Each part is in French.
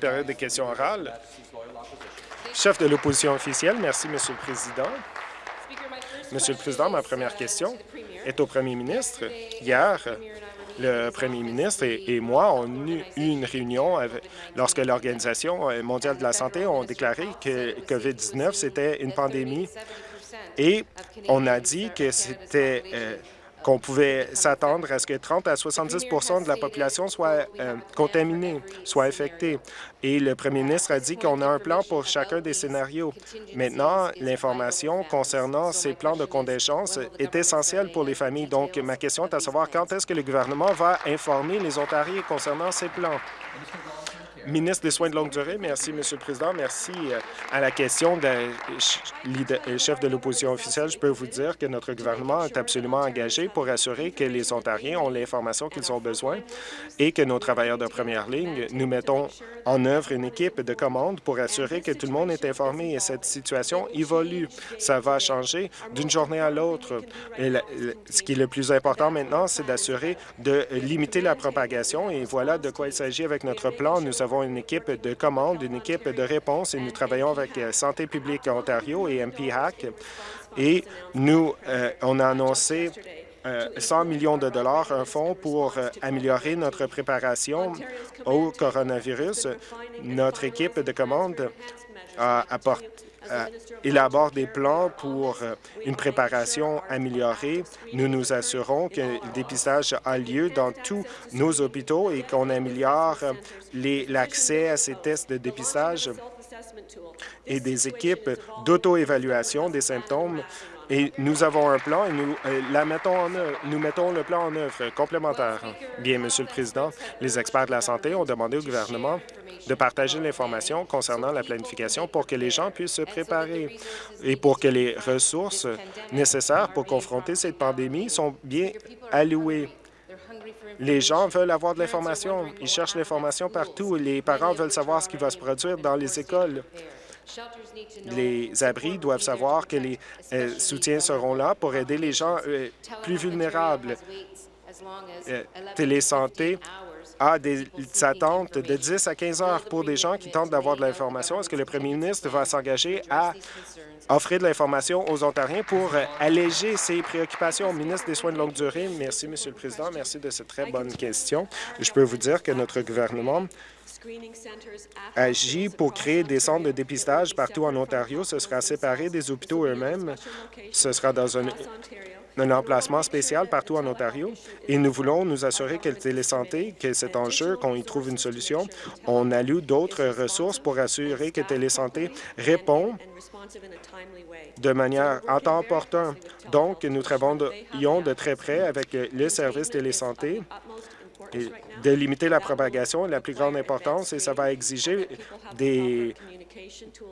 période des questions orales. Chef de l'opposition officielle, merci, Monsieur le Président. Monsieur le Président, ma première question est au premier ministre. Hier, le premier ministre et, moi on eu une réunion lorsque l'Organisation mondiale de la santé a déclaré que COVID-19, c'était une pandémie et on a dit que c'était euh, qu'on pouvait s'attendre à ce que 30 à 70% de la population soit euh, contaminée, soit infectée. Et le premier ministre a dit qu'on a un plan pour chacun des scénarios. Maintenant, l'information concernant ces plans de contingence est essentielle pour les familles. Donc, ma question est à savoir quand est-ce que le gouvernement va informer les Ontariens concernant ces plans? Ministre des Soins de longue durée, merci, Monsieur le Président. Merci euh, à la question de euh, chef de l'opposition officielle. Je peux vous dire que notre gouvernement est absolument engagé pour assurer que les Ontariens ont l'information qu'ils ont besoin et que nos travailleurs de première ligne, nous mettons en œuvre une équipe de commande pour assurer que tout le monde est informé et cette situation évolue. Ça va changer d'une journée à l'autre. Ce qui est le plus important maintenant, c'est d'assurer de limiter la propagation et voilà de quoi il s'agit avec notre plan. Nous avons une équipe de commande, une équipe de réponse et nous travaillons avec euh, Santé publique Ontario et MP-HAC. Et nous, euh, on a annoncé 100 euh, millions de dollars, un fonds pour améliorer notre préparation au coronavirus. Notre équipe de commande a apporté euh, élabore des plans pour euh, une préparation améliorée. Nous nous assurons que le dépistage a lieu dans tous nos hôpitaux et qu'on améliore euh, l'accès à ces tests de dépistage et des équipes d'auto-évaluation des symptômes et nous avons un plan et nous, la mettons en nous mettons le plan en œuvre complémentaire. Bien, Monsieur le Président, les experts de la santé ont demandé au gouvernement de partager l'information concernant la planification pour que les gens puissent se préparer et pour que les ressources nécessaires pour confronter cette pandémie sont bien allouées. Les gens veulent avoir de l'information. Ils cherchent l'information partout. Les parents veulent savoir ce qui va se produire dans les écoles. Les abris doivent savoir que les euh, soutiens seront là pour aider les gens euh, plus vulnérables. Euh, Télésanté a des attentes de 10 à 15 heures pour des gens qui tentent d'avoir de l'information. Est-ce que le premier ministre va s'engager à offrir de l'information aux Ontariens pour alléger ces préoccupations? Ministre des Soins de longue durée, merci, Monsieur le Président. Merci de cette très bonne question. Je peux vous dire que notre gouvernement agit pour créer des centres de dépistage partout en Ontario. Ce sera séparé des hôpitaux eux-mêmes. Ce sera dans un, un emplacement spécial partout en Ontario et nous voulons nous assurer que le télésanté, que cet enjeu, qu'on y trouve une solution. On alloue d'autres ressources pour assurer que Télésanté répond de manière en temps opportun. Donc, nous travaillons de très près avec le service Télésanté et de limiter la propagation la plus grande importance et ça va exiger des,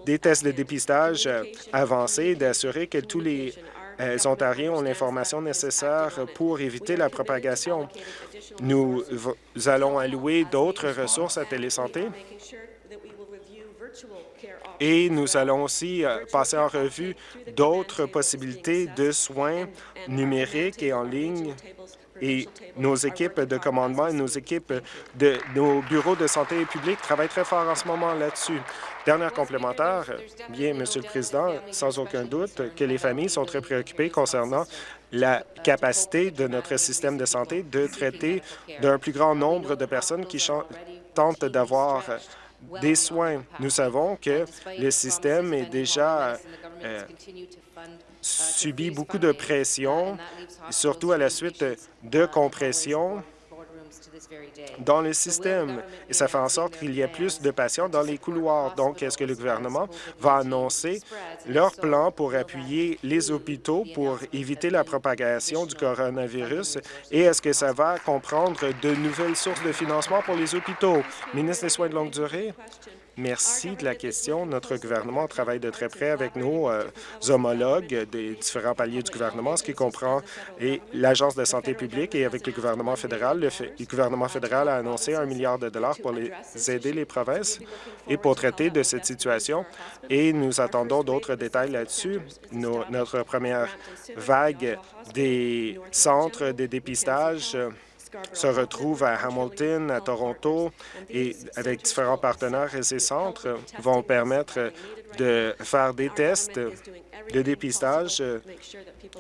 des tests de dépistage avancés, d'assurer que tous les les Ontariens ont l'information nécessaire pour éviter la propagation. Nous allons allouer d'autres ressources à Télésanté. et nous allons aussi euh, passer en revue d'autres possibilités de soins numériques et en ligne et nos équipes de commandement et nos équipes de nos bureaux de santé publique travaillent très fort en ce moment là-dessus. Dernière complémentaire, bien, Monsieur le Président, sans aucun doute que les familles sont très préoccupées concernant la capacité de notre système de santé de traiter d'un plus grand nombre de personnes qui tentent d'avoir des soins. Nous savons que le système est déjà euh, subit beaucoup de pression, surtout à la suite de compression dans le système et ça fait en sorte qu'il y a plus de patients dans les couloirs. Donc, est-ce que le gouvernement va annoncer leur plan pour appuyer les hôpitaux pour éviter la propagation du coronavirus? Et est-ce que ça va comprendre de nouvelles sources de financement pour les hôpitaux? Ministre des Soins de longue durée. Merci de la question. Notre gouvernement travaille de très près avec nos euh, homologues des différents paliers du gouvernement, ce qui comprend l'Agence de santé publique et avec le gouvernement fédéral. Le, gouvernement fédéral a annoncé un milliard de dollars pour les aider les provinces et pour traiter de cette situation. Et nous attendons d'autres détails là-dessus. Notre première vague des centres de dépistage se retrouvent à Hamilton, à Toronto, et avec différents partenaires et ces centres vont permettre de faire des tests de dépistage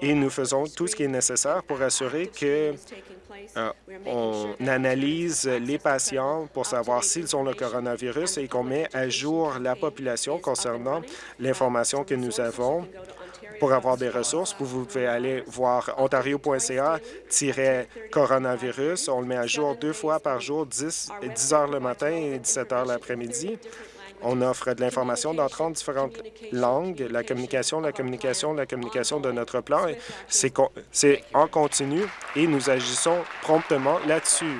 et nous faisons tout ce qui est nécessaire pour assurer que euh, on analyse les patients pour savoir s'ils ont le coronavirus et qu'on met à jour la population concernant l'information que nous avons pour avoir des ressources. Vous pouvez aller voir ontario.ca-coronavirus. On le met à jour deux fois par jour, 10, 10 heures le matin et 17 heures l'après-midi. On offre de l'information dans 30 différentes langues, la communication, la communication, la communication de notre plan. C'est en continu et nous agissons promptement là-dessus.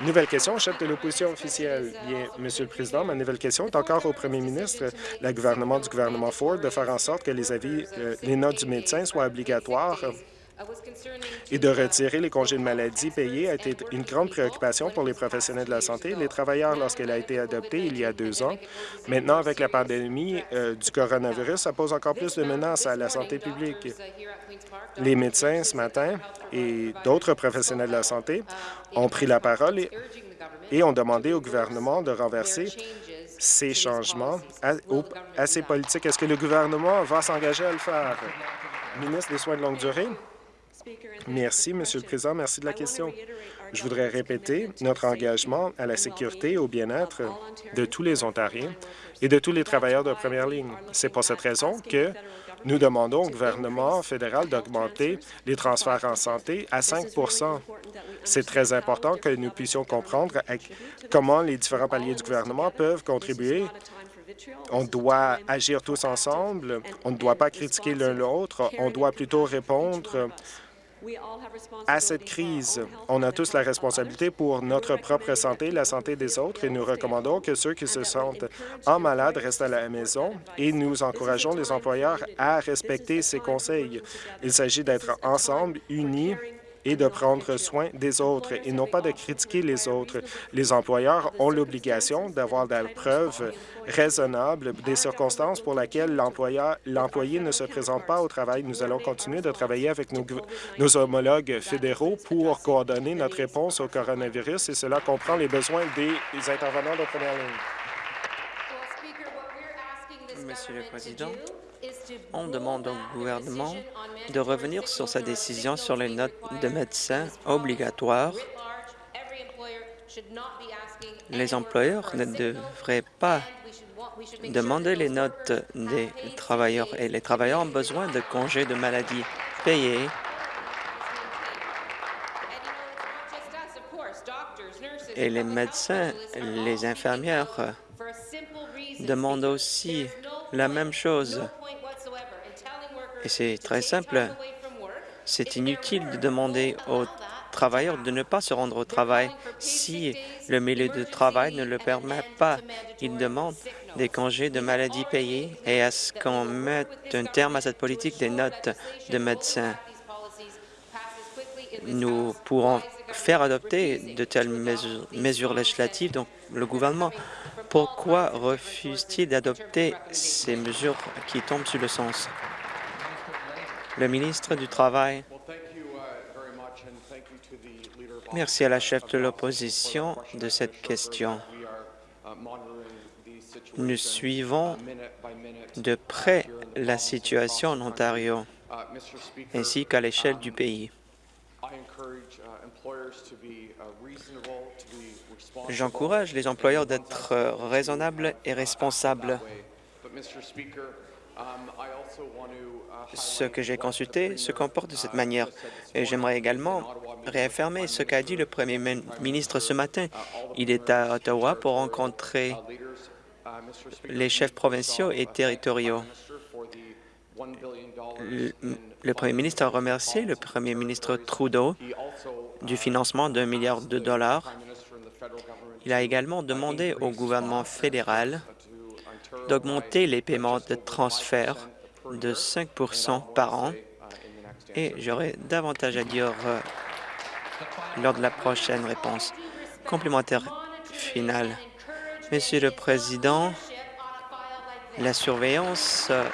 Nouvelle question, chef de l'opposition officielle. Bien, Monsieur le Président, ma nouvelle question est encore au premier ministre, le gouvernement du gouvernement Ford, de faire en sorte que les avis, euh, les notes du médecin soient obligatoires et de retirer les congés de maladie payés a été une grande préoccupation pour les professionnels de la santé les travailleurs lorsqu'elle a été adoptée il y a deux ans. Maintenant, avec la pandémie euh, du coronavirus, ça pose encore plus de menaces à la santé publique. Les médecins, ce matin, et d'autres professionnels de la santé ont pris la parole et, ont demandé au gouvernement de renverser ces changements à ces politiques. Est-ce que le gouvernement va s'engager à le faire? Ministre des Soins de longue durée. Merci, Monsieur le Président. Merci de la question. Je voudrais répéter notre engagement à la sécurité et au bien-être de tous les Ontariens et de tous les travailleurs de première ligne. C'est pour cette raison que nous demandons au gouvernement fédéral d'augmenter les transferts en santé à 5% C'est très important que nous puissions comprendre comment les différents paliers du gouvernement peuvent contribuer on doit agir tous ensemble. On ne doit pas critiquer l'un l'autre. On doit plutôt répondre à cette crise. On a tous la responsabilité pour notre propre santé, la santé des autres, et nous recommandons que ceux qui se sentent en malade restent à la maison et nous encourageons les employeurs à respecter ces conseils. Il s'agit d'être ensemble, unis, et de prendre soin des autres et non pas de critiquer les autres. Les employeurs ont l'obligation d'avoir des preuves raisonnables des circonstances pour lesquelles l'employé ne se présente pas au travail. Nous allons continuer de travailler avec nos, nos homologues fédéraux pour coordonner notre réponse au coronavirus et cela comprend les besoins des intervenants de première ligne. Monsieur le Président, on demande au gouvernement de revenir sur sa décision sur les notes de médecins obligatoires. Les employeurs ne devraient pas demander les notes des travailleurs et les travailleurs ont besoin de congés de maladie payés et les médecins, les infirmières demandent aussi la même chose. Et c'est très simple. C'est inutile de demander aux travailleurs de ne pas se rendre au travail si le milieu de travail ne le permet pas. Ils demandent des congés de maladie payés et à ce qu'on mette un terme à cette politique des notes de médecins. Nous pourrons faire adopter de telles mesures, législatives. Donc, le gouvernement, pourquoi refuse-t-il d'adopter ces mesures qui tombent sur le sens? Le ministre du Travail. Merci à la chef de l'opposition de cette question. Nous suivons de près la situation en Ontario ainsi qu'à l'échelle du pays. J'encourage les employeurs d'être raisonnables et responsables. Ce que j'ai consulté se comporte de cette manière. Et j'aimerais également réaffirmer ce qu'a dit le premier ministre ce matin. Il est à Ottawa pour rencontrer les chefs provinciaux et territoriaux. Le, premier ministre a remercié le premier ministre Trudeau du financement d'un milliard de dollars. Il a également demandé au gouvernement fédéral d'augmenter les paiements de transfert de 5 par an et j'aurai davantage à dire euh, lors de la prochaine réponse. Complémentaire finale. Monsieur le Président, la surveillance euh,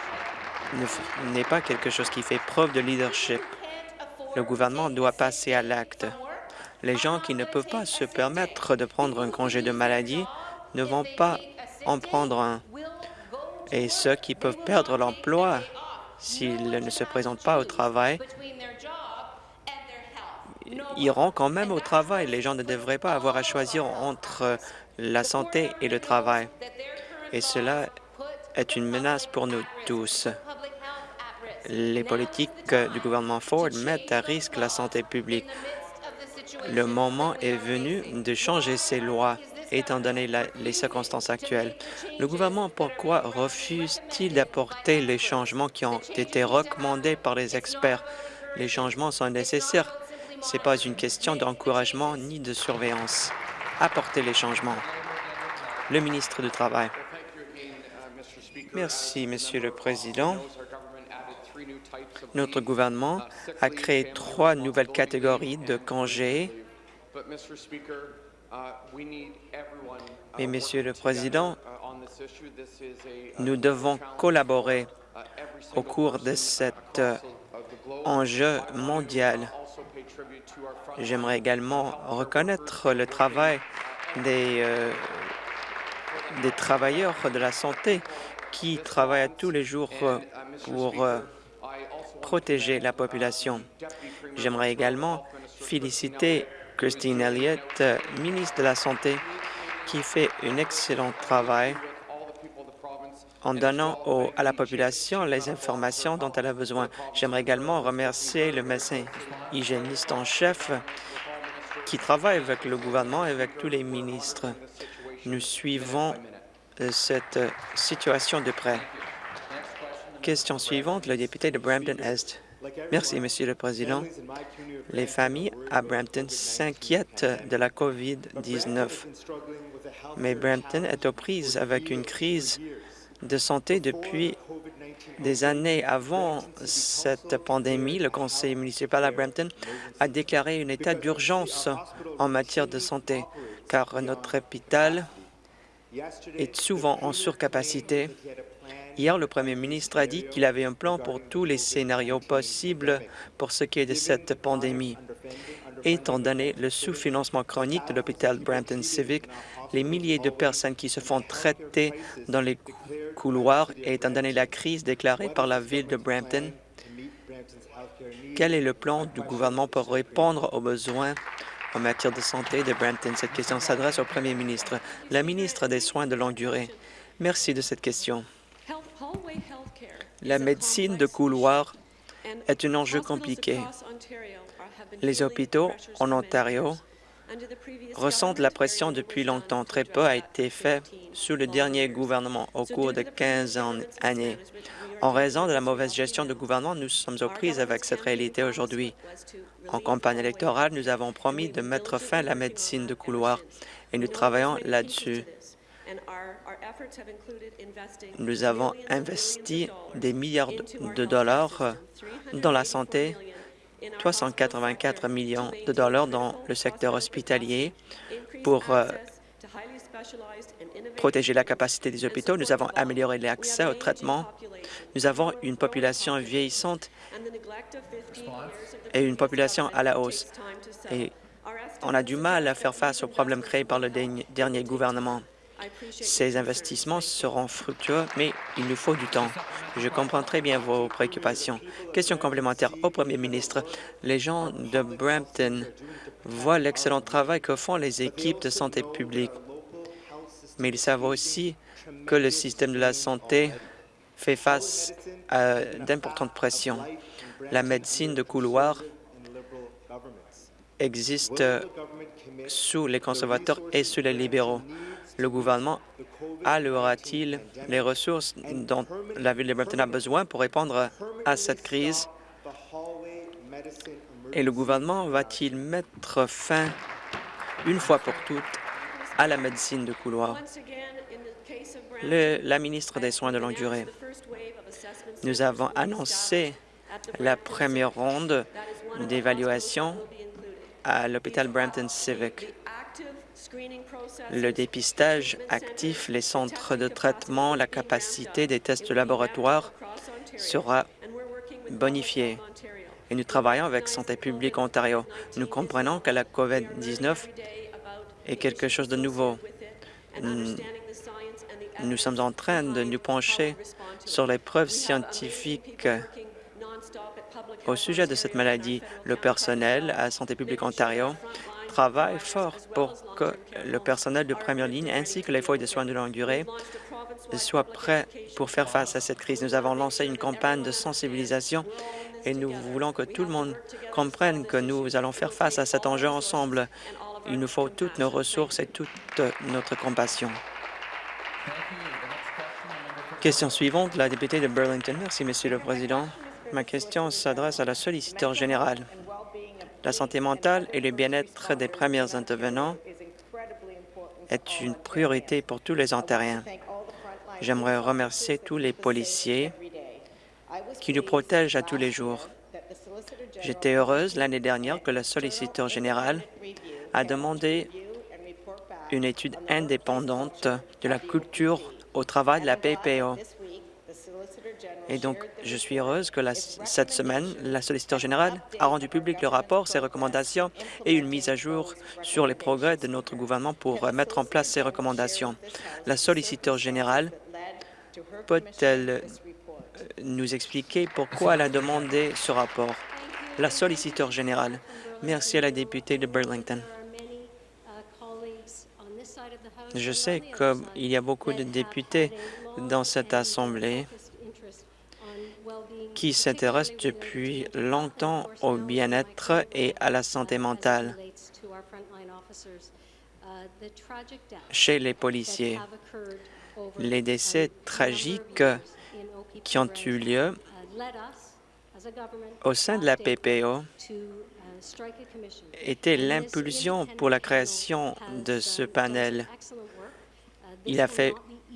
n'est pas quelque chose qui fait preuve de leadership. Le gouvernement doit passer à l'acte. Les gens qui ne peuvent pas se permettre de prendre un congé de maladie ne vont pas en prendre un. Et ceux qui peuvent perdre l'emploi s'ils ne se présentent pas au travail iront quand même au travail. Les gens ne devraient pas avoir à choisir entre la santé et le travail. Et cela est une menace pour nous tous. Les politiques du gouvernement Ford mettent à risque la santé publique. Le moment est venu de changer ces lois, étant donné les circonstances actuelles. Le gouvernement, pourquoi refuse-t-il d'apporter les changements qui ont été recommandés par les experts? Les changements sont nécessaires. Ce n'est pas une question d'encouragement ni de surveillance. Apporter les changements. Le ministre du Travail. Merci, Monsieur le Président. Notre gouvernement a créé trois nouvelles catégories de congés. Mais, Monsieur le Président, nous devons collaborer au cours de cet enjeu mondial. J'aimerais également reconnaître le travail des, euh, des travailleurs de la santé qui travaillent tous les jours pour euh, protéger la population. J'aimerais également féliciter Christine Elliott, ministre de la Santé, qui fait un excellent travail en donnant à la population les informations dont elle a besoin. J'aimerais également remercier le médecin hygiéniste en chef qui travaille avec le gouvernement et avec tous les ministres. Nous suivons euh, cette situation de près. Question suivante, le député de Brampton-Est. Merci, Monsieur le Président. Les familles à Brampton s'inquiètent de la COVID-19, mais Brampton est aux prises avec une crise de santé depuis des années. Avant cette pandémie, le conseil municipal à Brampton a déclaré un état d'urgence en matière de santé, car notre hôpital est souvent en surcapacité Hier, le premier ministre a dit qu'il avait un plan pour tous les scénarios possibles pour ce qui est de cette pandémie. Étant donné le sous-financement chronique de l'hôpital Brampton Civic, les milliers de personnes qui se font traiter dans les couloirs et étant donné la crise déclarée par la ville de Brampton, quel est le plan du gouvernement pour répondre aux besoins en matière de santé de Brampton? Cette question s'adresse au premier ministre. La ministre des Soins de longue durée. Merci de cette question. La médecine de couloir est un enjeu compliqué. Les hôpitaux en Ontario ressentent la pression depuis longtemps. Très peu a été fait sous le dernier gouvernement au cours de 15 années. En raison de la mauvaise gestion du gouvernement, nous sommes aux prises avec cette réalité aujourd'hui. En campagne électorale, nous avons promis de mettre fin à la médecine de couloir et nous travaillons là-dessus. Nous avons investi des milliards de dollars dans la santé, 384 millions de dollars dans le secteur hospitalier pour euh, protéger la capacité des hôpitaux. Nous avons amélioré l'accès au traitement. Nous avons une population vieillissante et une population à la hausse. Et on a du mal à faire face aux problèmes créés par le dernier gouvernement. Ces investissements seront fructueux, mais il nous faut du temps. Je comprends très bien vos préoccupations. Question complémentaire au Premier ministre. Les gens de Brampton voient l'excellent travail que font les équipes de santé publique, mais ils savent aussi que le système de la santé fait face à d'importantes pressions. La médecine de couloir existe sous les conservateurs et sous les libéraux le gouvernement allouera-t-il les ressources dont la Ville de Brampton a besoin pour répondre à cette crise? Et le gouvernement va-t-il mettre fin, une fois pour toutes, à la médecine de couloir? la ministre des Soins de longue durée, nous avons annoncé la première ronde d'évaluation à l'hôpital Brampton Civic. Le dépistage actif, les centres de traitement, la capacité des tests de laboratoire sera bonifiée. et nous travaillons avec Santé publique Ontario. Nous comprenons que la COVID-19 est quelque chose de nouveau. Nous sommes en train de nous pencher sur les preuves scientifiques au sujet de cette maladie. Le personnel à Santé publique Ontario travaille fort pour que le personnel de première ligne ainsi que les foyers de soins de longue durée soient prêts pour faire face à cette crise. Nous avons lancé une campagne de sensibilisation et nous voulons que tout le monde comprenne que nous allons faire face à cet enjeu ensemble. Il nous faut toutes nos ressources et toute notre compassion. Question suivante, la députée de Burlington. Merci, Monsieur le Président. Ma question s'adresse à la solliciteur générale. La santé mentale et le bien-être des premiers intervenants est une priorité pour tous les Ontariens. J'aimerais remercier tous les policiers qui nous protègent à tous les jours. J'étais heureuse l'année dernière que la solliciteur générale a demandé une étude indépendante de la culture au travail de la PPO. Et donc, je suis heureuse que cette semaine, la solliciteur générale a rendu public le rapport, ses recommandations et une mise à jour sur les progrès de notre gouvernement pour mettre en place ces recommandations. La solliciteur générale peut-elle euh, nous expliquer pourquoi elle a demandé ce rapport? La solliciteur générale. Merci à la députée de Burlington. Je sais qu'il y a beaucoup de députés dans cette Assemblée qui s'intéressent depuis longtemps au bien-être et à la santé mentale chez les policiers. Les décès tragiques qui ont eu lieu au sein de la PPO était l'impulsion pour la création de ce panel. Il a fait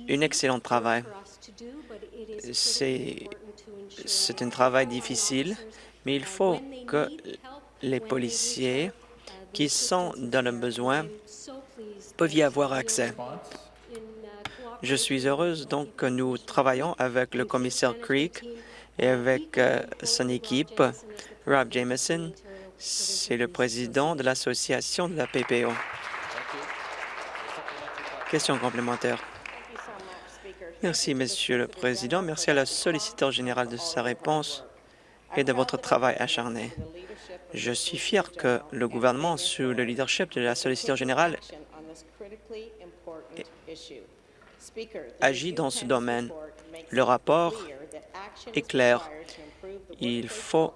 un excellent travail. C'est un travail difficile, mais il faut que les policiers qui sont dans le besoin peuvent y avoir accès. Je suis heureuse donc que nous travaillons avec le commissaire Creek et avec euh, son équipe, Rob Jameson, c'est le président de l'association de la PPO. Question complémentaire. Merci, Monsieur le Président. Merci à la solliciteur générale de sa réponse et de votre travail acharné. Je suis fier que le gouvernement, sous le leadership de la solliciteur générale, agit dans ce domaine. Le rapport est clair. Il faut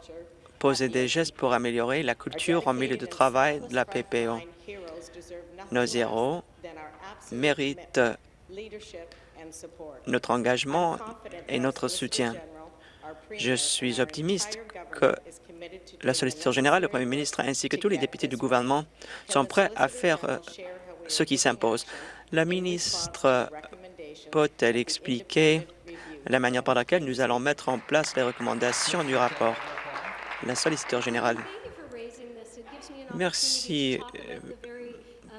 poser des gestes pour améliorer la culture en milieu de travail de la PPO. Nos héros méritent notre engagement et notre soutien. Je suis optimiste que la solliciteur générale, le Premier ministre ainsi que tous les députés du gouvernement sont prêts à faire euh, ce qui s'impose? La ministre peut-elle expliquer la manière par laquelle nous allons mettre en place les recommandations du rapport? La solliciteur générale. Merci, euh,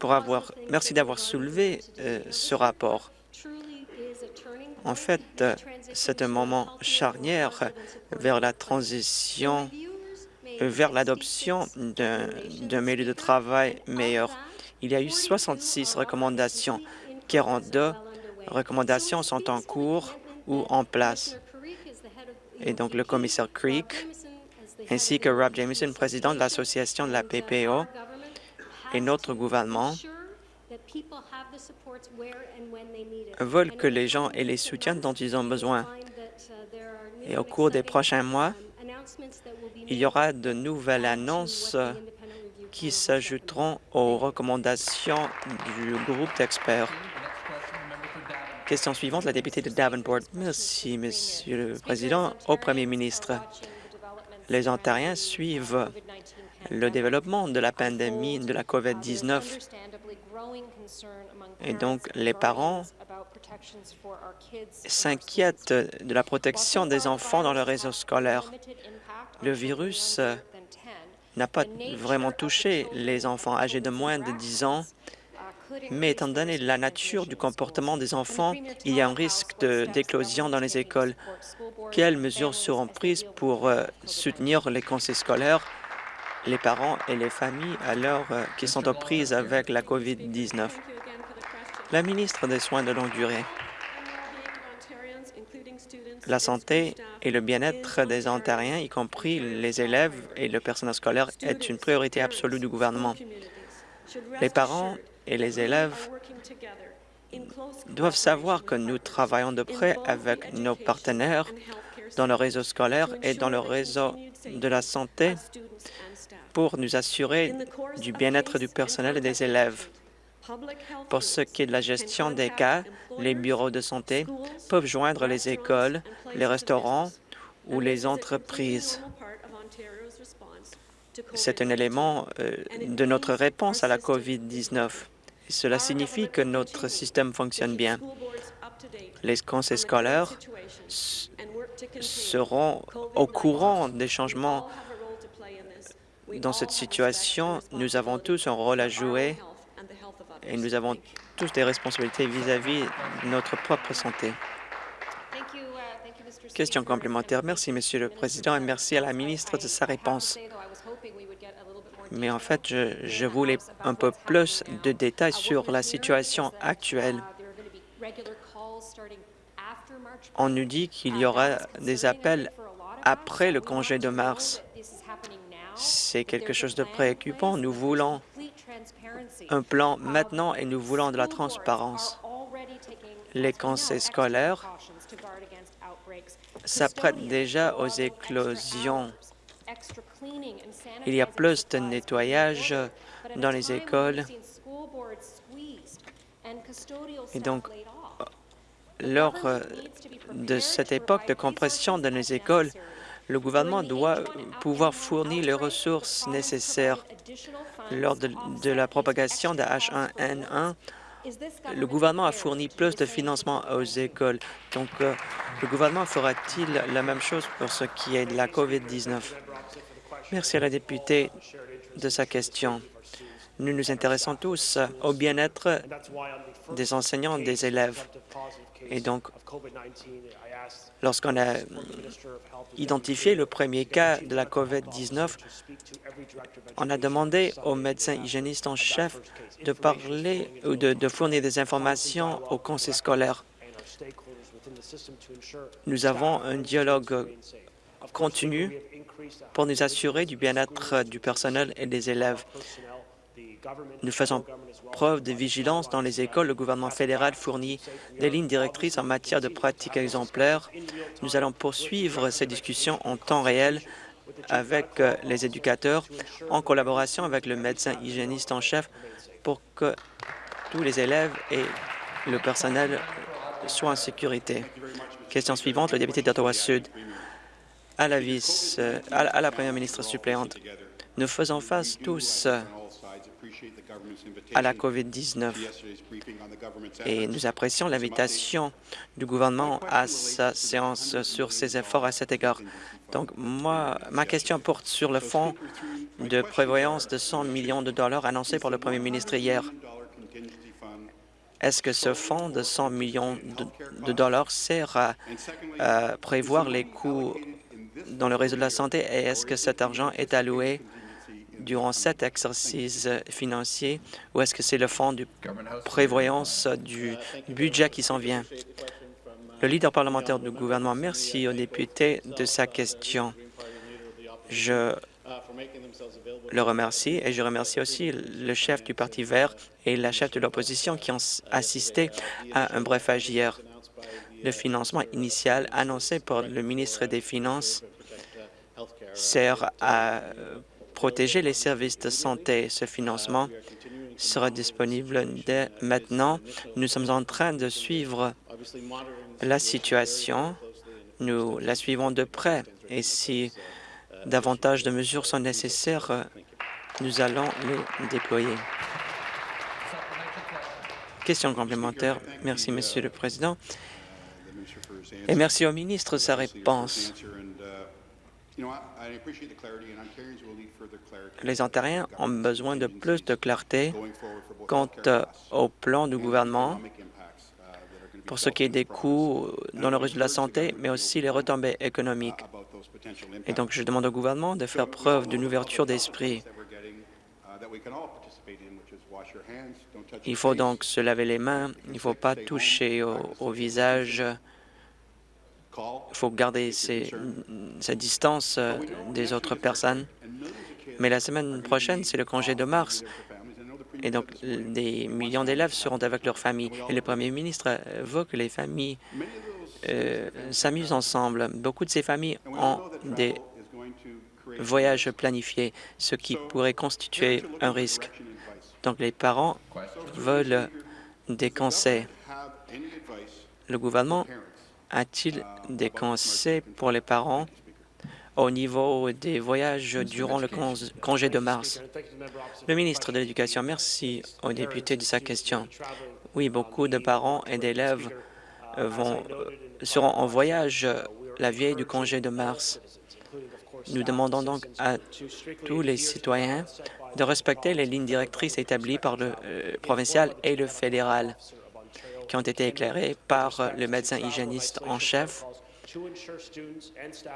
pour avoir, merci d'avoir soulevé euh, ce rapport. En fait, c'est un moment charnière vers la transition, vers l'adoption d'un milieu de travail meilleur. Il y a eu 66 recommandations. 42 recommandations sont en cours ou en place. Et donc, le commissaire Creek ainsi que Rob Jameson, président de l'association de la PPO, et notre gouvernement veulent que les gens aient les soutiens dont ils ont besoin. Et au cours des prochains mois, il y aura de nouvelles annonces qui s'ajouteront aux recommandations du groupe d'experts. Question suivante, la députée de Davenport. Merci, Monsieur le Président. Au Premier ministre, les Ontariens suivent le développement de la pandémie de la COVID-19 et donc les parents s'inquiètent de la protection des enfants dans le réseau scolaire. Le virus n'a pas vraiment touché les enfants âgés de moins de 10 ans mais étant donné la nature du comportement des enfants, il y a un risque d'éclosion dans les écoles. Quelles mesures seront prises pour euh, soutenir les conseils scolaires, les parents et les familles alors euh, qui sont aux prises avec la COVID-19? La ministre des Soins de longue durée. La santé et le bien-être des Ontariens, y compris les élèves et le personnel scolaire, est une priorité absolue du gouvernement. Les parents et les élèves doivent savoir que nous travaillons de près avec nos partenaires dans le réseau scolaire et dans le réseau de la santé pour nous assurer du bien-être du personnel et des élèves. Pour ce qui est de la gestion des cas, les bureaux de santé peuvent joindre les écoles, les restaurants ou les entreprises. C'est un élément euh, de notre réponse à la COVID-19. Cela signifie que notre système fonctionne bien. Les conseils scolaires seront au courant des changements dans cette situation. Nous avons tous un rôle à jouer et nous avons tous des responsabilités vis-à-vis de notre propre santé. Question complémentaire. Merci, Monsieur le Président, et merci à la ministre de sa réponse. Mais en fait, je, voulais un peu plus de détails sur la situation actuelle. On nous dit qu'il y aura des appels après le congé de mars. C'est quelque chose de préoccupant. Nous voulons un plan maintenant et nous voulons de la transparence. Les conseils scolaires s'apprêtent déjà aux éclosions. Il y a plus de nettoyage dans les écoles. Et donc, lors de cette époque de compression dans les écoles, le gouvernement doit pouvoir fournir les ressources nécessaires. Lors de, la propagation de H1N1, le gouvernement a fourni plus de financement aux écoles. Donc, euh, le gouvernement fera-t-il la même chose pour ce qui est de la COVID-19? Merci à la députée de sa question. Nous nous intéressons tous au bien-être des enseignants, des élèves. Et donc, lorsqu'on a identifié le premier cas de la COVID-19, on a demandé aux médecins hygiénistes en chef de parler ou de, fournir des informations au conseil scolaire. Nous avons un dialogue continu pour nous assurer du bien-être du personnel et des élèves. Nous faisons preuve de vigilance dans les écoles. Le gouvernement fédéral fournit des lignes directrices en matière de pratiques exemplaires. Nous allons poursuivre ces discussions en temps réel avec euh, les éducateurs en collaboration avec le médecin hygiéniste en chef pour que tous les élèves et le personnel soient en sécurité. Question suivante, le député d'Ottawa-Sud. À la vice, euh, à la première ministre suppléante, nous faisons face tous à la COVID-19. Et nous apprécions l'invitation du gouvernement à sa séance sur ses efforts à cet égard. Donc, moi, ma question porte sur le fonds de prévoyance de 100 millions de dollars annoncé par le premier ministre hier. Est-ce que ce fonds de 100 millions de, dollars sert à prévoir les coûts dans le réseau de la santé? Et est-ce que cet argent est alloué durant cet exercice financier ou est-ce que c'est le fonds de prévoyance du budget qui s'en vient? Le leader parlementaire du gouvernement, merci au député de sa question. Je le remercie et je remercie aussi le chef du Parti vert et la chef de l'opposition qui ont assisté à un brefage hier. Le financement initial annoncé par le ministre des Finances sert à protéger les services de santé. Ce financement sera disponible dès maintenant. Nous sommes en train de suivre la situation. Nous la suivons de près et si davantage de mesures sont nécessaires, nous allons les déployer. Question complémentaire. Merci, Monsieur le Président. Et merci au ministre de sa réponse. Les Ontariens ont besoin de plus de clarté quant au plan du gouvernement pour ce qui est des coûts dans le reste de la santé, mais aussi les retombées économiques. Et donc, je demande au gouvernement de faire preuve d'une ouverture d'esprit. Il faut donc se laver les mains, il ne faut pas toucher au, visage, il faut garder sa distance euh, des autres personnes. Mais la semaine prochaine, c'est le congé de mars. Et donc, des millions d'élèves seront avec leurs familles. Et le premier ministre veut que les familles euh, s'amusent ensemble. Beaucoup de ces familles ont des voyages planifiés, ce qui pourrait constituer un risque. Donc, les parents veulent des conseils. Le gouvernement a-t-il des conseils pour les parents au niveau des voyages durant le congé de mars? Le ministre de l'Éducation, merci au député de sa question. Oui, beaucoup de parents et d'élèves vont seront en voyage la veille du congé de mars. Nous demandons donc à tous les citoyens de respecter les lignes directrices établies par le euh, provincial et le fédéral, qui ont été éclairées par le médecin hygiéniste en chef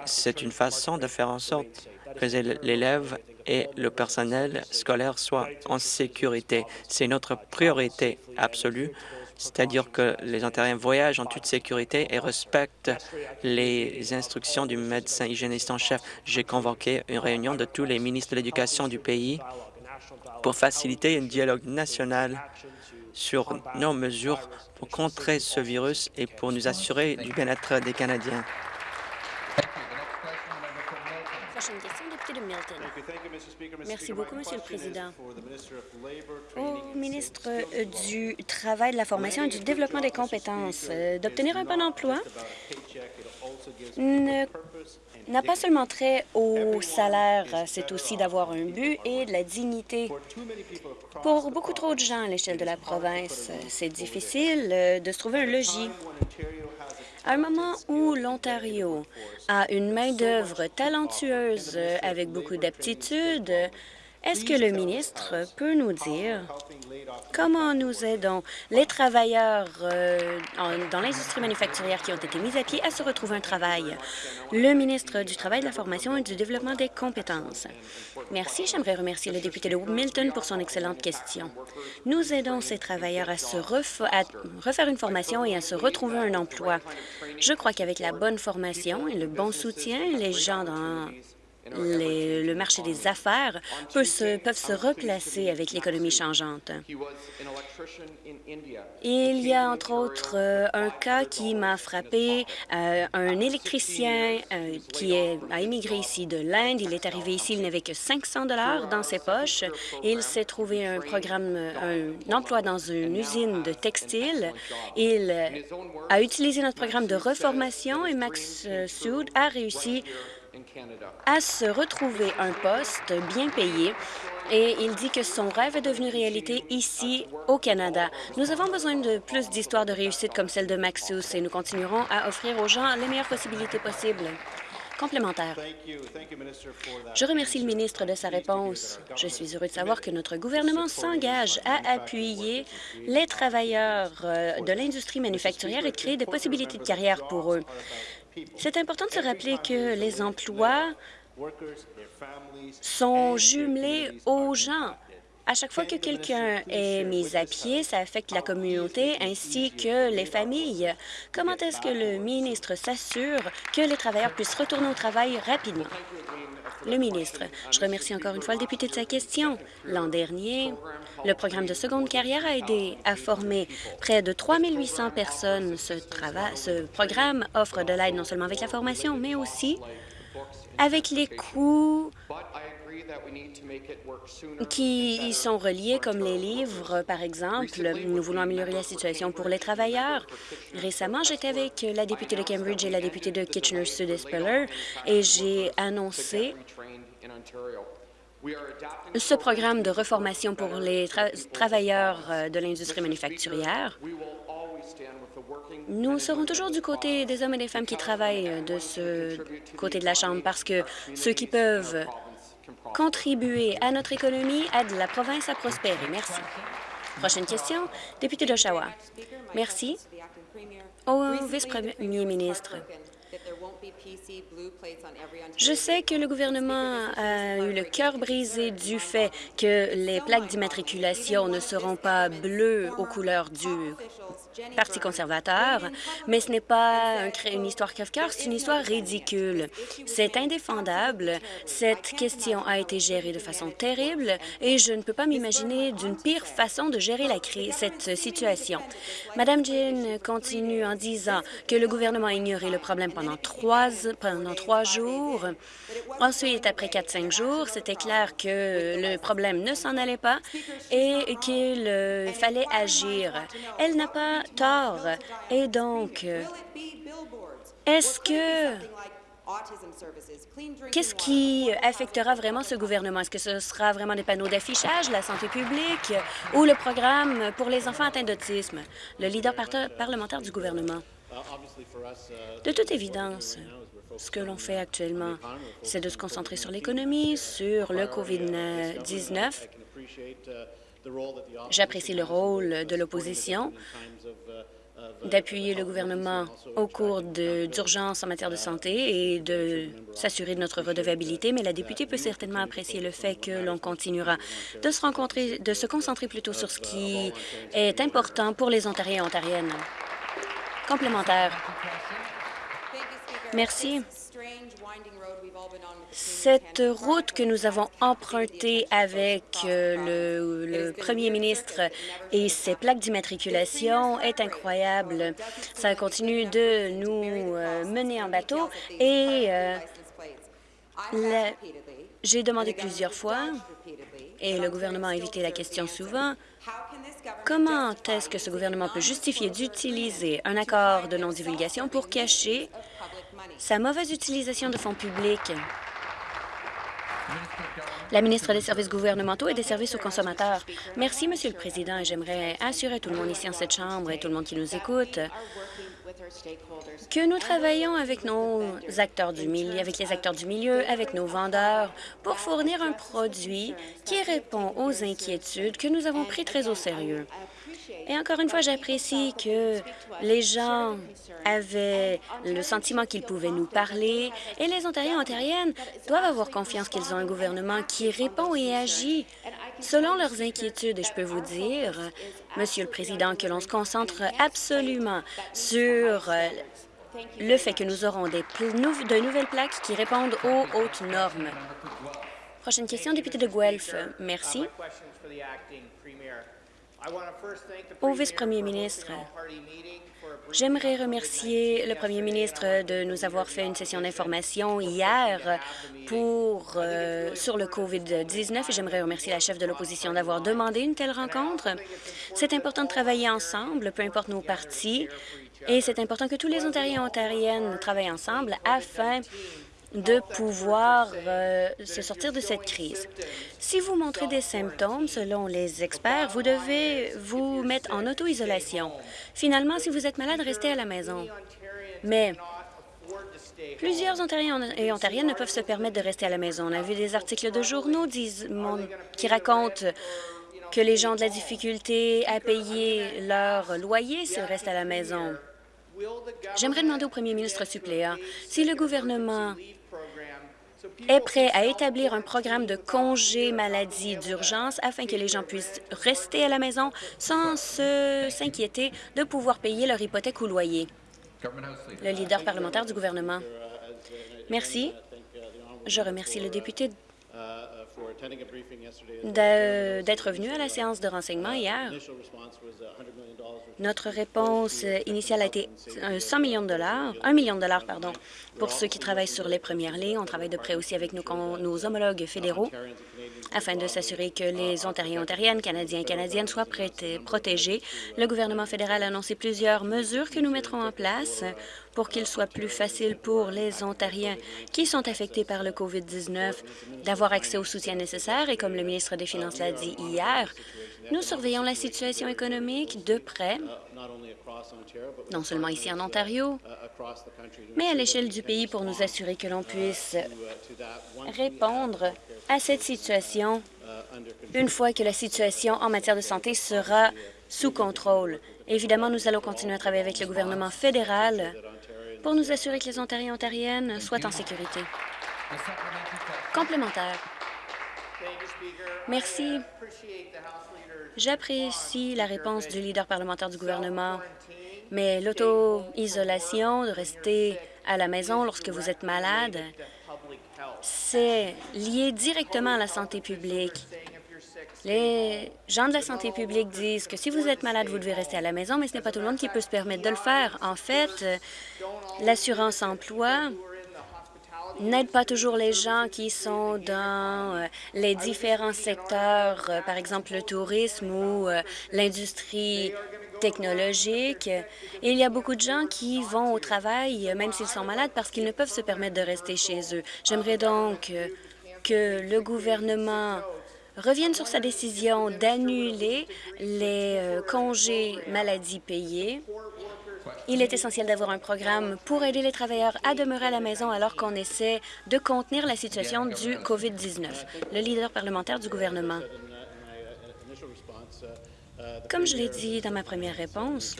c'est une façon de faire en sorte que l'élève et le personnel scolaire soient en sécurité. C'est notre priorité absolue, c'est-à-dire que les Ontariens voyagent en toute sécurité et respectent les instructions du médecin hygiéniste en chef. J'ai convoqué une réunion de tous les ministres de l'Éducation du pays pour faciliter un dialogue national sur nos mesures pour contrer ce virus et pour nous assurer du bien-être des Canadiens. Prochaine question, député de Milton. Merci beaucoup, Monsieur le Président. Au ministre euh, du Travail, de la Formation et du Développement des compétences, euh, d'obtenir un bon emploi? N'a pas seulement trait au salaire, c'est aussi d'avoir un but et de la dignité. Pour beaucoup trop de gens à l'échelle de la province, c'est difficile euh, de se trouver un logis. À un moment où l'Ontario a une main-d'œuvre talentueuse avec beaucoup d'aptitudes, est-ce que le ministre peut nous dire comment nous aidons les travailleurs euh, dans l'industrie manufacturière qui ont été mis à pied à se retrouver un travail? Le ministre du Travail, de la Formation et du Développement des compétences. Merci. J'aimerais remercier le député de Milton pour son excellente question. Nous aidons ces travailleurs à, se à refaire une formation et à se retrouver un emploi. Je crois qu'avec la bonne formation et le bon soutien, les gens dans le marché des affaires peuvent se, replacer avec l'économie changeante. Il y a entre autres euh, un cas qui m'a frappé, euh, un électricien euh, qui a immigré ici de l'Inde. Il est arrivé ici, il n'avait que 500 dollars dans ses poches il s'est trouvé un programme, un emploi dans une usine de textile. Il a utilisé notre programme de reformation et Max Soud a réussi à se retrouver un poste bien payé et il dit que son rêve est devenu réalité ici au Canada. Nous avons besoin de plus d'histoires de réussite comme celle de Maxus et nous continuerons à offrir aux gens les meilleures possibilités possibles. Complémentaire. Je remercie le ministre de sa réponse. Je suis heureux de savoir que notre gouvernement s'engage à appuyer les travailleurs euh, de l'industrie manufacturière et créer des possibilités de carrière pour eux. C'est important de se rappeler que les emplois sont jumelés aux gens. À chaque fois que quelqu'un est mis à pied, ça affecte la communauté ainsi que les familles. Comment est-ce que le ministre s'assure que les travailleurs puissent retourner au travail rapidement? Le ministre, je remercie encore une fois le député de sa question. L'an dernier, le programme de seconde carrière a aidé à former près de 3 800 personnes. Ce, ce programme offre de l'aide non seulement avec la formation, mais aussi avec les coûts qui y sont reliés, comme les livres, par exemple. Nous voulons améliorer la situation pour les travailleurs. Récemment, j'étais avec la députée de Cambridge et la députée de Kitchener-Sud-Espeller et j'ai annoncé ce programme de reformation pour les travailleurs euh, de l'industrie manufacturière. Nous serons toujours du côté des hommes et des femmes qui travaillent de ce côté de la Chambre parce que ceux qui peuvent contribuer à notre économie aident la province à prospérer. Merci. Prochaine question, député d'Oshawa. Merci. Au vice-premier ministre, je sais que le gouvernement a eu le cœur brisé du fait que les plaques d'immatriculation ne seront pas bleues aux couleurs du Parti conservateur, mais ce n'est pas une histoire crève-cœur, c'est une histoire ridicule. C'est indéfendable. Cette question a été gérée de façon terrible et je ne peux pas m'imaginer d'une pire façon de gérer cette situation. Madame Jean continue en disant que le gouvernement a ignoré le problème pendant trois, pendant trois jours. Ensuite, après quatre, cinq jours, c'était clair que le problème ne s'en allait pas et qu'il fallait agir. Elle n'a pas tort. Et donc, est-ce que Qu'est-ce qui affectera vraiment ce gouvernement? Est-ce que ce sera vraiment des panneaux d'affichage, la santé publique ou le programme pour les enfants atteints d'autisme? Le leader parlementaire du gouvernement. De toute évidence, ce que l'on fait actuellement, c'est de se concentrer sur l'économie, sur le COVID-19. J'apprécie le rôle de l'opposition d'appuyer le gouvernement au cours d'urgence en matière de santé et de s'assurer de notre redevabilité, mais la députée peut certainement apprécier le fait que l'on continuera de se rencontrer, de se concentrer plutôt sur ce qui est important pour les Ontariens et Ontariennes. Complémentaire. Merci. Cette route que nous avons empruntée avec euh, le, premier ministre et ses plaques d'immatriculation est incroyable. Ça continue de nous euh, mener en bateau et euh, j'ai demandé plusieurs fois, et le gouvernement a évité la question souvent, comment est-ce que ce gouvernement peut justifier d'utiliser un accord de non-divulgation pour cacher sa mauvaise utilisation de fonds publics? La ministre des Services gouvernementaux et des services aux consommateurs. Merci, Monsieur le Président, et j'aimerais assurer tout le monde ici en cette Chambre et tout le monde qui nous écoute que nous travaillons avec nos acteurs du milieu, avec les acteurs du milieu, avec nos vendeurs, pour fournir un produit qui répond aux inquiétudes que nous avons pris très au sérieux. Et encore une fois, j'apprécie que les gens avaient le sentiment qu'ils pouvaient nous parler et les Ontariens et Ontariennes doivent avoir confiance qu'ils ont un gouvernement qui répond et agit selon leurs inquiétudes. Et je peux vous dire, Monsieur le Président, que l'on se concentre absolument sur euh, le fait que nous aurons des de nouvelles plaques qui répondent aux hautes normes. Prochaine question, député de Guelph. Merci. Au vice-premier ministre, j'aimerais remercier le premier ministre de nous avoir fait une session d'information hier pour, euh, sur le COVID-19 et j'aimerais remercier la chef de l'opposition d'avoir demandé une telle rencontre. C'est important de travailler ensemble, peu importe nos partis, et c'est important que tous les Ontariens et Ontariennes travaillent ensemble afin de pouvoir euh, se sortir de cette crise. Si vous montrez des symptômes, selon les experts, vous devez vous mettre en auto-isolation. Finalement, si vous êtes malade, restez à la maison. Mais Plusieurs Ontariens et Ontariennes ne peuvent se permettre de rester à la maison. On a vu des articles de journaux qui racontent que les gens ont de la difficulté à payer leur loyer s'ils restent à la maison. J'aimerais demander au premier ministre suppléant si le gouvernement est prêt à établir un programme de congé maladie d'urgence afin que les gens puissent rester à la maison sans s'inquiéter de pouvoir payer leur hypothèque ou loyer. Le leader parlementaire du gouvernement. Merci. Je remercie le député d'être venu à la séance de renseignement hier. Notre réponse initiale a été 100 millions de dollars, 1 million de dollars, pardon, pour ceux qui travaillent sur les premières lignes. On travaille de près aussi avec nos, nos homologues fédéraux afin de s'assurer que les Ontariens, Ontariennes, Canadiens et Canadiennes soient protégés. Le gouvernement fédéral a annoncé plusieurs mesures que nous mettrons en place pour qu'il soit plus facile pour les Ontariens qui sont affectés par le COVID-19 d'avoir accès au soutien nécessaire. Et comme le ministre des Finances l'a dit hier, nous surveillons la situation économique de près non seulement ici en Ontario, mais à l'échelle du pays pour nous assurer que l'on puisse répondre à cette situation une fois que la situation en matière de santé sera sous contrôle. Évidemment, nous allons continuer à travailler avec le gouvernement fédéral pour nous assurer que les Ontariens et Ontariennes soient en sécurité. Complémentaire. Merci. J'apprécie la réponse du leader parlementaire du gouvernement, mais l'auto-isolation, de rester à la maison lorsque vous êtes malade, c'est lié directement à la santé publique. Les gens de la santé publique disent que si vous êtes malade, vous devez rester à la maison, mais ce n'est pas tout le monde qui peut se permettre de le faire. En fait, l'assurance emploi n'aide pas toujours les gens qui sont dans euh, les différents secteurs, euh, par exemple le tourisme ou euh, l'industrie technologique. il y a beaucoup de gens qui vont au travail, même s'ils sont malades, parce qu'ils ne peuvent se permettre de rester chez eux. J'aimerais donc que le gouvernement revienne sur sa décision d'annuler les congés maladie payés il est essentiel d'avoir un programme pour aider les travailleurs à demeurer à la maison alors qu'on essaie de contenir la situation du COVID-19. Le leader parlementaire du gouvernement. Comme je l'ai dit dans ma première réponse,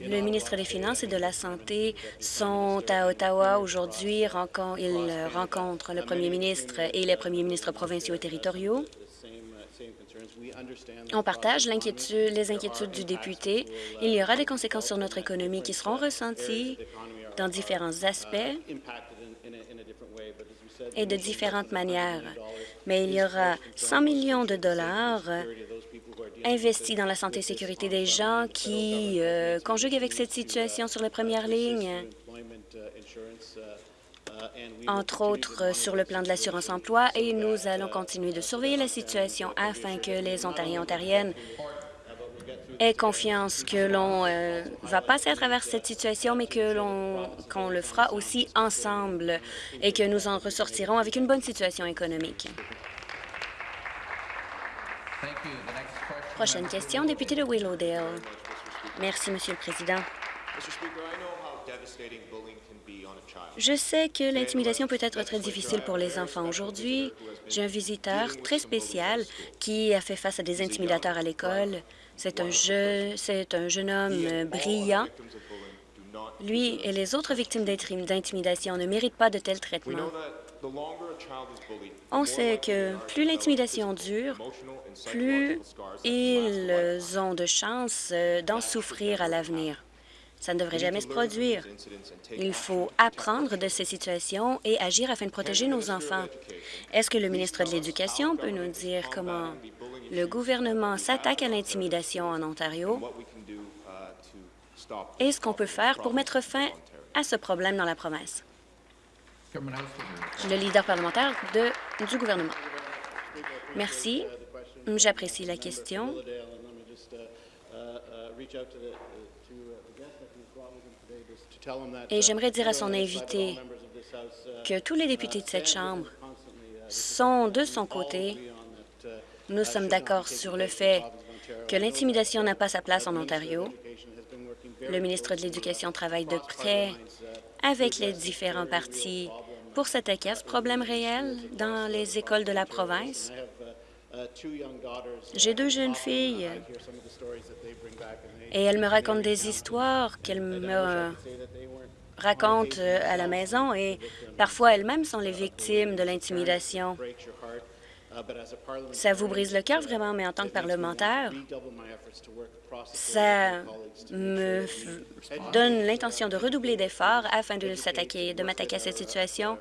le ministre des Finances et de la Santé sont à Ottawa aujourd'hui. Ils rencontrent le premier ministre et les premiers ministres provinciaux et territoriaux. On partage les inquiétudes du député. Il y aura des conséquences sur notre économie qui seront ressenties dans différents aspects et de différentes manières. Mais il y aura 100 millions de dollars investis dans la santé et sécurité des gens qui euh, conjuguent avec cette situation sur les premières lignes entre autres sur le plan de l'assurance-emploi, et nous allons continuer de surveiller la situation afin que les Ontariens et Ontariennes aient confiance que l'on euh, va passer à travers cette situation, mais que l'on qu'on le fera aussi ensemble et que nous en ressortirons avec une bonne situation économique. Prochaine question, député de Willowdale. Merci, Monsieur le Président. Je sais que l'intimidation peut être très difficile pour les enfants. Aujourd'hui, j'ai un visiteur très spécial qui a fait face à des intimidateurs à l'école. C'est un, un jeune homme brillant. Lui et les autres victimes d'intimidation ne méritent pas de tels traitements. On sait que plus l'intimidation dure, plus ils ont de chances d'en souffrir à l'avenir. Ça ne devrait jamais se produire. Il faut apprendre de ces situations et agir afin de protéger nos enfants. Est-ce que le ministre de l'Éducation peut nous dire comment le gouvernement s'attaque à l'intimidation en Ontario? et ce qu'on peut faire pour mettre fin à ce problème dans la province? Le leader parlementaire de, du gouvernement. Merci. J'apprécie la question. Et j'aimerais dire à son invité que tous les députés de cette Chambre sont de son côté. Nous sommes d'accord sur le fait que l'intimidation n'a pas sa place en Ontario. Le ministre de l'Éducation travaille de près avec les différents partis pour s'attaquer à ce problème réel dans les écoles de la province. J'ai deux jeunes filles. Et elles me racontent des histoires qu'elles me racontent euh, à la maison. Et parfois elles-mêmes sont les victimes de l'intimidation. Ça vous brise le cœur vraiment, mais en tant que parlementaire, ça me donne l'intention de redoubler d'efforts afin de s'attaquer, de m'attaquer à cette situation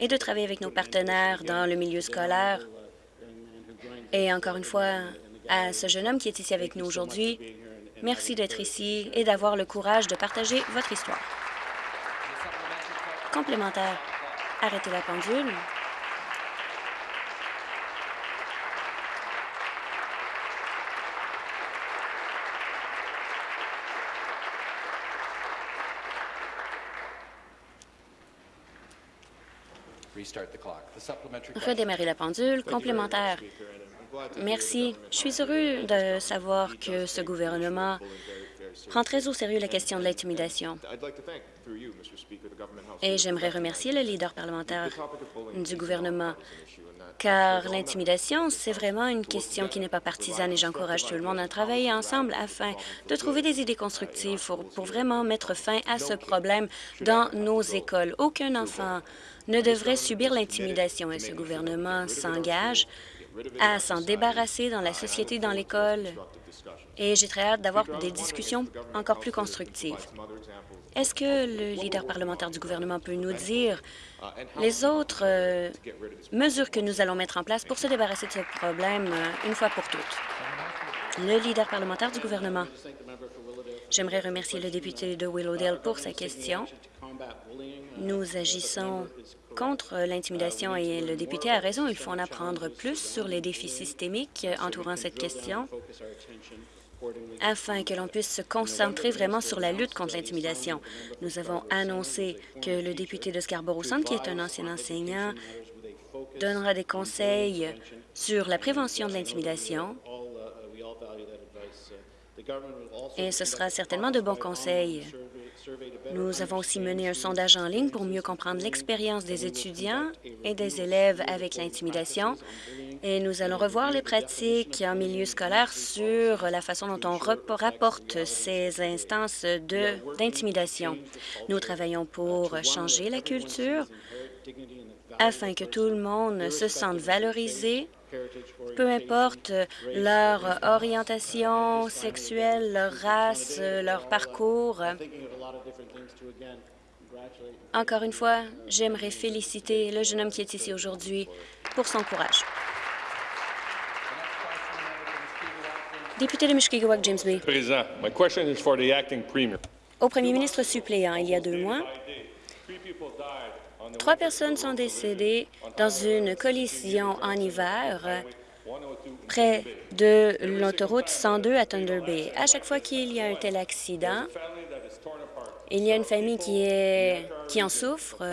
et de travailler avec nos partenaires dans le milieu scolaire. Et encore une fois, à ce jeune homme qui est ici avec nous aujourd'hui. Merci d'être ici et d'avoir le courage de partager votre histoire. Complémentaire. Arrêtez la pendule. Redémarrer la pendule. Complémentaire. Merci. Je suis heureux de savoir que ce gouvernement prend très au sérieux la question de l'intimidation. Et j'aimerais remercier le leader parlementaire du gouvernement, car l'intimidation, c'est vraiment une question qui n'est pas partisane et j'encourage tout le monde à travailler ensemble afin de trouver des idées constructives pour, pour vraiment mettre fin à ce problème dans nos écoles. Aucun enfant ne devrait subir l'intimidation et ce gouvernement s'engage à s'en débarrasser dans la société, dans l'école, et j'ai très hâte d'avoir des discussions encore plus constructives. Est-ce que le leader parlementaire du gouvernement peut nous dire les autres euh, mesures que nous allons mettre en place pour se débarrasser de ce problème euh, une fois pour toutes? Le leader parlementaire du gouvernement. J'aimerais remercier le député de Willowdale pour sa question. Nous agissons contre l'intimidation et le député a raison, il faut en apprendre plus sur les défis systémiques entourant cette question afin que l'on puisse se concentrer vraiment sur la lutte contre l'intimidation. Nous avons annoncé que le député de Scarborough-Centre, qui est un ancien enseignant, donnera des conseils sur la prévention de l'intimidation et ce sera certainement de bons conseils. Nous avons aussi mené un sondage en ligne pour mieux comprendre l'expérience des étudiants et des élèves avec l'intimidation. Et nous allons revoir les pratiques en milieu scolaire sur la façon dont on rapporte ces instances d'intimidation. Nous travaillons pour changer la culture afin que tout le monde se sente valorisé peu importe leur orientation sexuelle, leur race, leur parcours. Encore une fois, j'aimerais féliciter le jeune homme qui est ici aujourd'hui pour son courage. Député de Mushkegowuk, James Bay. Président, ma question is for the acting premier. Au premier ministre suppléant, il y a deux mois, Trois personnes sont décédées dans une collision en hiver près de l'autoroute 102 à Thunder Bay. À chaque fois qu'il y a un tel accident, il y a une famille qui, en souffre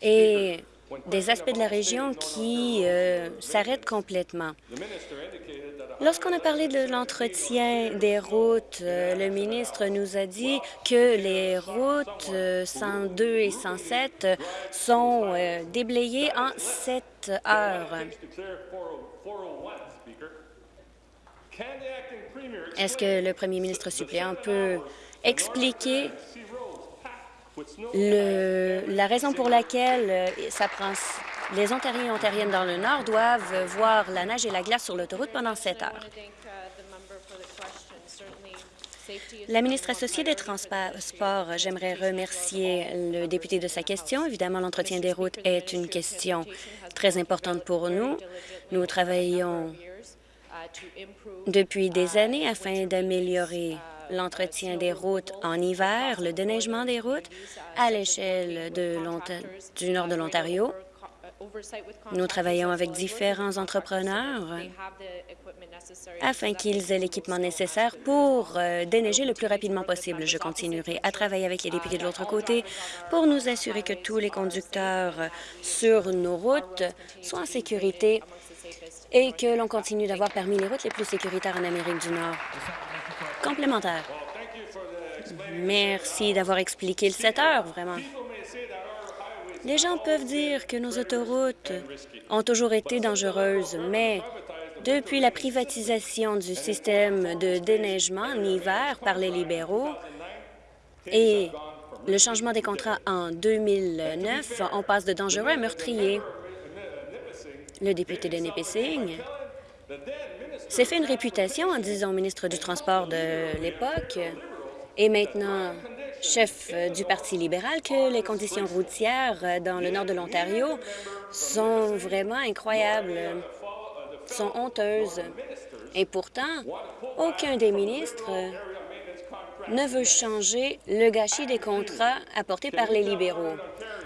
et des aspects de la région qui euh, s'arrêtent complètement. Lorsqu'on a parlé de l'entretien des routes, euh, le ministre nous a dit que les routes 102 euh, et 107 sont déblayées en 7 heures. Est-ce que le premier ministre suppléant peut expliquer la raison pour laquelle euh, ça prend, les Ontariens et Ontariennes dans le Nord doivent voir la neige et la glace sur l'autoroute pendant sept heures. La ministre associée des Transports, j'aimerais remercier le député de sa question. Évidemment, l'entretien des routes est une question très importante pour nous. Nous travaillons depuis des années afin d'améliorer l'entretien des routes en hiver, le déneigement des routes à l'échelle du nord de l'Ontario. Nous travaillons avec différents entrepreneurs afin qu'ils aient l'équipement nécessaire pour euh, déneiger le plus rapidement possible. Je continuerai à travailler avec les députés de l'autre côté pour nous assurer que tous les conducteurs sur nos routes soient en sécurité et que l'on continue d'avoir parmi les routes les plus sécuritaires en Amérique du Nord. Complémentaire. Merci d'avoir expliqué le 7 heures, vraiment. Les gens peuvent dire que nos autoroutes ont toujours été dangereuses, mais depuis la privatisation du système de déneigement en hiver par les libéraux et le changement des contrats en 2009, on passe de dangereux à meurtrier. Le député de Nipissing s'est fait une réputation en disant au ministre du Transport de l'époque et maintenant chef du Parti libéral que les conditions routières dans le nord de l'Ontario sont vraiment incroyables, sont honteuses. Et pourtant, aucun des ministres ne veut changer le gâchis des contrats apportés par les libéraux.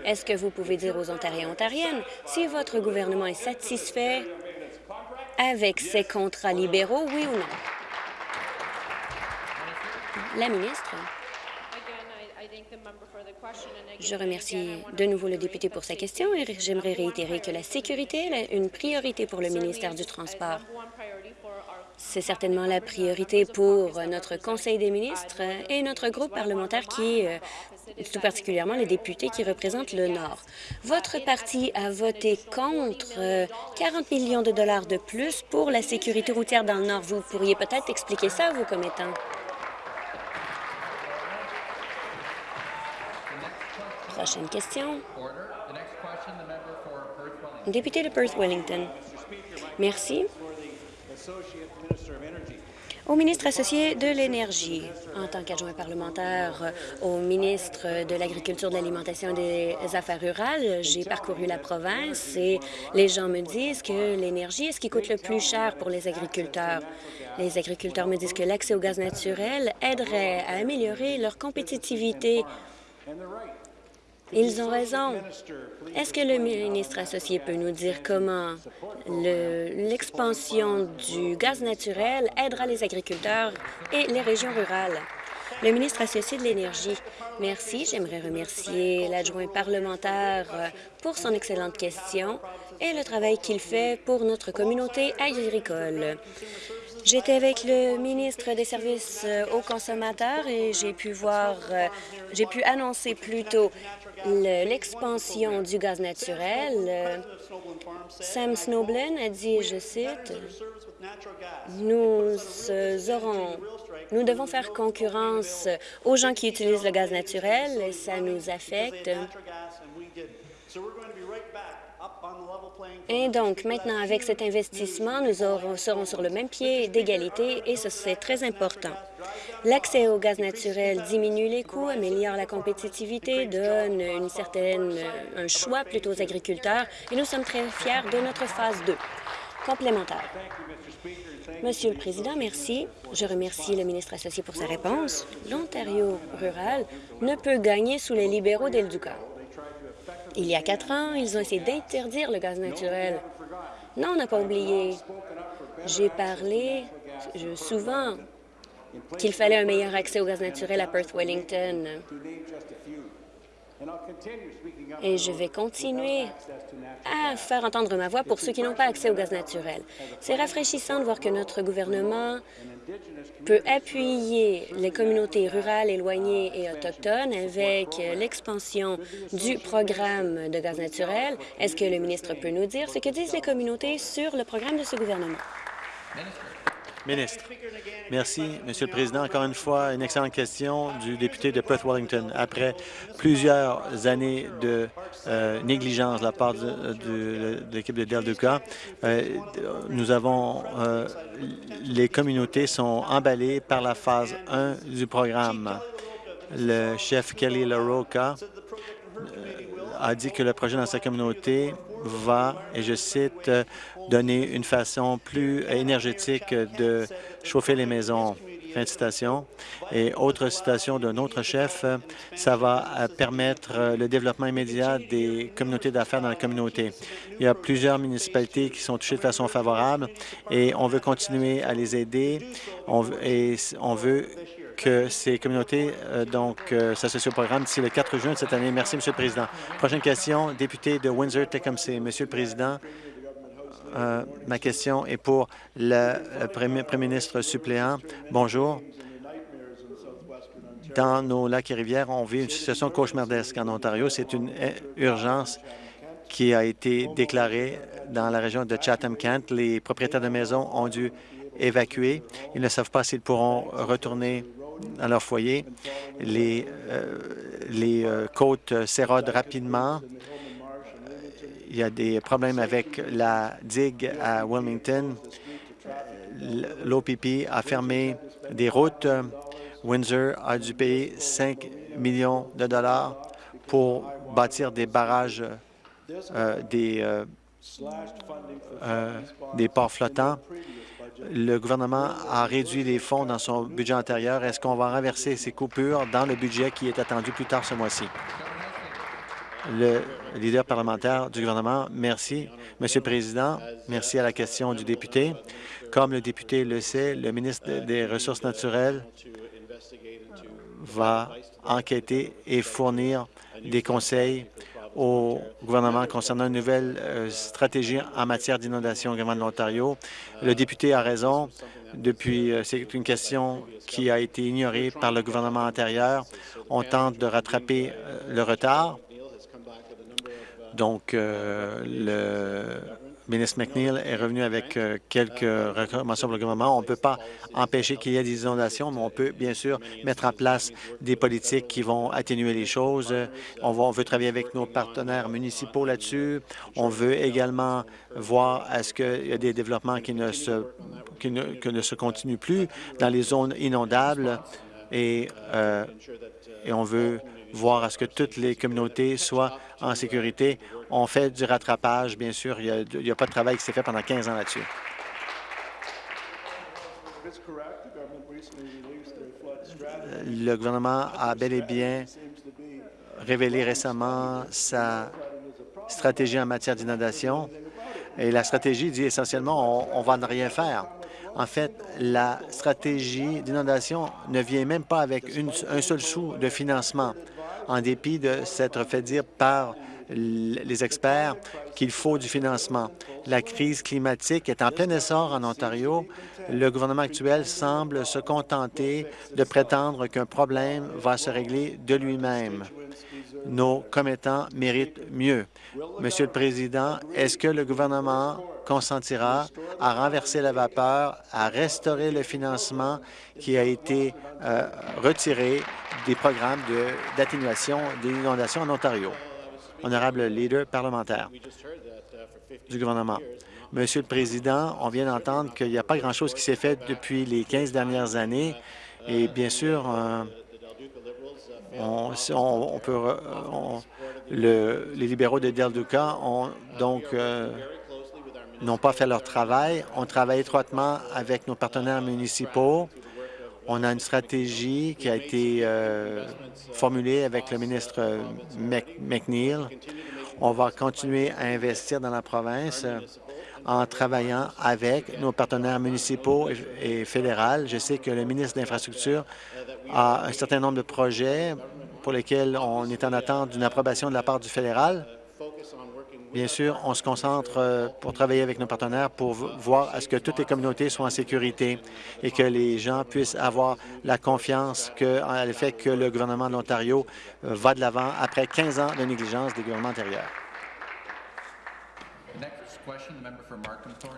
Est-ce que vous pouvez dire aux Ontariens et Ontariennes si votre gouvernement est satisfait avec ces contrats libéraux, oui ou non? La ministre. Je remercie de nouveau le député pour sa question et j'aimerais réitérer que la sécurité est une priorité pour le ministère du Transport. C'est certainement la priorité pour notre Conseil des ministres et notre groupe parlementaire qui, euh, tout particulièrement les députés qui représentent le Nord. Votre parti a voté contre 40 euh, millions de dollars de plus pour la sécurité routière dans le Nord. Vous pourriez peut-être expliquer ça à vos commettants. Prochaine question. Député de Perth-Wellington. Merci. Au ministre associé de l'Énergie, en tant qu'adjoint parlementaire au ministre de l'Agriculture, de l'Alimentation et des Affaires rurales, j'ai parcouru la province et les gens me disent que l'énergie est ce qui coûte le plus cher pour les agriculteurs. Les agriculteurs me disent que l'accès au gaz naturel aiderait à améliorer leur compétitivité ils ont raison. Est-ce que le ministre associé peut nous dire comment l'expansion du gaz naturel aidera les agriculteurs et les régions rurales? Le ministre associé de l'Énergie. Merci. J'aimerais remercier l'adjoint parlementaire pour son excellente question et le travail qu'il fait pour notre communauté agricole. J'étais avec le ministre des Services aux consommateurs et j'ai pu voir, j'ai pu annoncer plus tôt l'expansion du gaz naturel. Sam Snowblin a dit, je cite, nous aurons nous devons faire concurrence aux gens qui utilisent le gaz naturel et ça nous affecte. Et donc, maintenant, avec cet investissement, nous serons sur le même pied d'égalité et c'est très important. L'accès au gaz naturel diminue les coûts, améliore la compétitivité, donne une certaine, un choix plutôt aux agriculteurs et nous sommes très fiers de notre phase 2. Complémentaire. Monsieur le Président, merci. Je remercie le ministre associé pour sa réponse. L'Ontario rural ne peut gagner sous les libéraux d'El. Il y a quatre ans, ils ont essayé d'interdire le gaz naturel. Non, on n'a pas oublié. J'ai parlé souvent qu'il fallait un meilleur accès au gaz naturel à Perth-Wellington. Et je vais continuer à faire entendre ma voix pour ceux qui n'ont pas accès au gaz naturel. C'est rafraîchissant de voir que notre gouvernement peut appuyer les communautés rurales, éloignées et autochtones avec l'expansion du programme de gaz naturel. Est-ce que le ministre peut nous dire ce que disent les communautés sur le programme de ce gouvernement? Ministre. Merci, Monsieur le Président. Encore une fois, une excellente question du député de Perth-Wellington. Après plusieurs années de euh, négligence de la part de, l'équipe de Del Duca, euh, nous avons euh, les communautés sont emballées par la phase 1 du programme. Le chef Kelly LaRocca a dit que le projet dans sa communauté va, et je cite, donner une façon plus énergétique de chauffer les maisons. Fin de citation. Et autre citation d'un autre chef, ça va permettre le développement immédiat des communautés d'affaires dans la communauté. Il y a plusieurs municipalités qui sont touchées de façon favorable et on veut continuer à les aider et on veut que ces communautés euh, donc euh, s'associent au programme d'ici le 4 juin de cette année. Merci, Monsieur le Président. Prochaine question, député de Windsor-Tecumseh. Monsieur le Président, euh, ma question est pour le premier, ministre suppléant. Bonjour. Dans nos lacs et rivières, on vit une situation cauchemardesque en Ontario. C'est une urgence qui a été déclarée dans la région de Chatham-Kent. Les propriétaires de maisons ont dû évacuer. Ils ne savent pas s'ils pourront retourner à leur foyer. Les, euh, euh, côtes s'érodent rapidement. Il y a des problèmes avec la digue à Wilmington. L'OPP a fermé des routes. Windsor a dû payer 5 millions de dollars pour bâtir des barrages, euh, des, des ports flottants le gouvernement a réduit les fonds dans son budget antérieur. Est-ce qu'on va renverser ces coupures dans le budget qui est attendu plus tard ce mois-ci? Le leader parlementaire du gouvernement, merci. Monsieur le Président, merci à la question du député. Comme le député le sait, le ministre des Ressources naturelles va enquêter et fournir des conseils au gouvernement concernant une nouvelle euh, stratégie en matière d'inondation au gouvernement de l'Ontario. Le député a raison. Depuis, euh, c'est une question qui a été ignorée par le gouvernement antérieur. On tente de rattraper euh, le retard. Donc, le ministre McNeil est revenu avec euh, quelques recommandations pour le gouvernement. On ne peut pas empêcher qu'il y ait des inondations, mais on peut bien sûr mettre en place des politiques qui vont atténuer les choses. On, veut travailler avec nos partenaires municipaux là-dessus. On veut également voir est-ce qu'il y a des développements qui ne se qui ne, se continuent plus dans les zones inondables euh, et on veut voir à ce que toutes les communautés soient en sécurité. On fait du rattrapage, bien sûr. Il n'y a, pas de travail qui s'est fait pendant 15 ans là-dessus. Le gouvernement a bel et bien révélé récemment sa stratégie en matière d'inondation. Et la stratégie dit essentiellement on va ne rien faire. En fait, la stratégie d'inondation ne vient même pas avec un seul sou de financement en dépit de s'être fait dire par les experts qu'il faut du financement. La crise climatique est en plein essor en Ontario. Le gouvernement actuel semble se contenter de prétendre qu'un problème va se régler de lui-même. Nos commettants méritent mieux. Monsieur le Président, est-ce que le gouvernement consentira à renverser la vapeur, à restaurer le financement qui a été euh, retiré des programmes d'atténuation des inondations en Ontario? Honorable leader parlementaire du gouvernement. Monsieur le Président, on vient d'entendre qu'il n'y a pas grand-chose qui s'est fait depuis les 15 dernières années et bien sûr, euh, les libéraux de Del Duca ont donc euh, n'ont pas fait leur travail. On travaille étroitement avec nos partenaires municipaux. On a une stratégie qui a été euh, formulée avec le ministre McNeil. On va continuer à investir dans la province euh, en travaillant avec nos partenaires municipaux et, fédéraux. Je sais que le ministre de l'Infrastructure a un certain nombre de projets pour lesquels on est en attente d'une approbation de la part du fédéral. Bien sûr, on se concentre euh, pour travailler avec nos partenaires pour voir à ce que toutes les communautés soient en sécurité et que les gens puissent avoir la confiance que, en fait que le gouvernement de l'Ontario euh, va de l'avant après 15 ans de négligence des gouvernements antérieurs.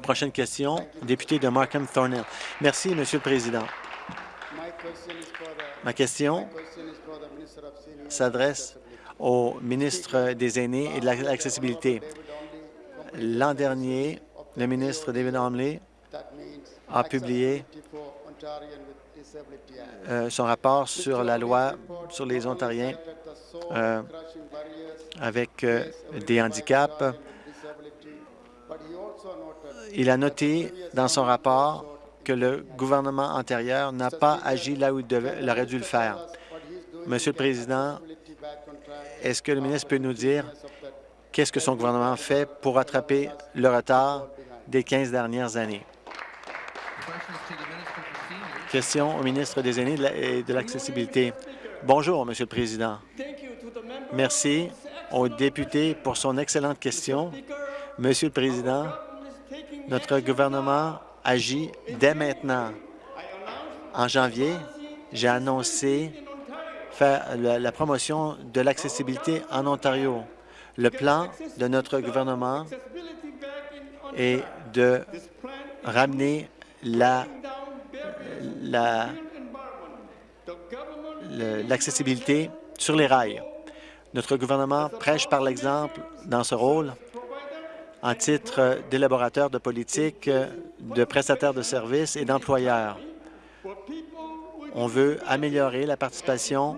Prochaine question, député de Markham Thornhill. Merci, Monsieur le Président. Ma question s'adresse au ministre des Aînés et de l'accessibilité. L'an dernier, le ministre David Homley a publié euh, son rapport sur la loi sur les Ontariens euh, avec euh, des handicaps. Il a noté dans son rapport que le gouvernement antérieur n'a pas agi là où il, aurait dû le faire. Monsieur le Président, est-ce que le ministre peut nous dire qu'est-ce que son gouvernement fait pour rattraper le retard des 15 dernières années? Question au ministre des Aînés et de l'Accessibilité. Bonjour, Monsieur le Président. Merci au député pour son excellente question. Monsieur le Président, notre gouvernement agit dès maintenant. En janvier, j'ai annoncé la, promotion de l'accessibilité en Ontario. Le plan de notre gouvernement est de ramener l'accessibilité sur les rails. Notre gouvernement prêche par l'exemple dans ce rôle en titre d'élaborateur de politique, de prestataire de services et d'employeurs. On veut améliorer la participation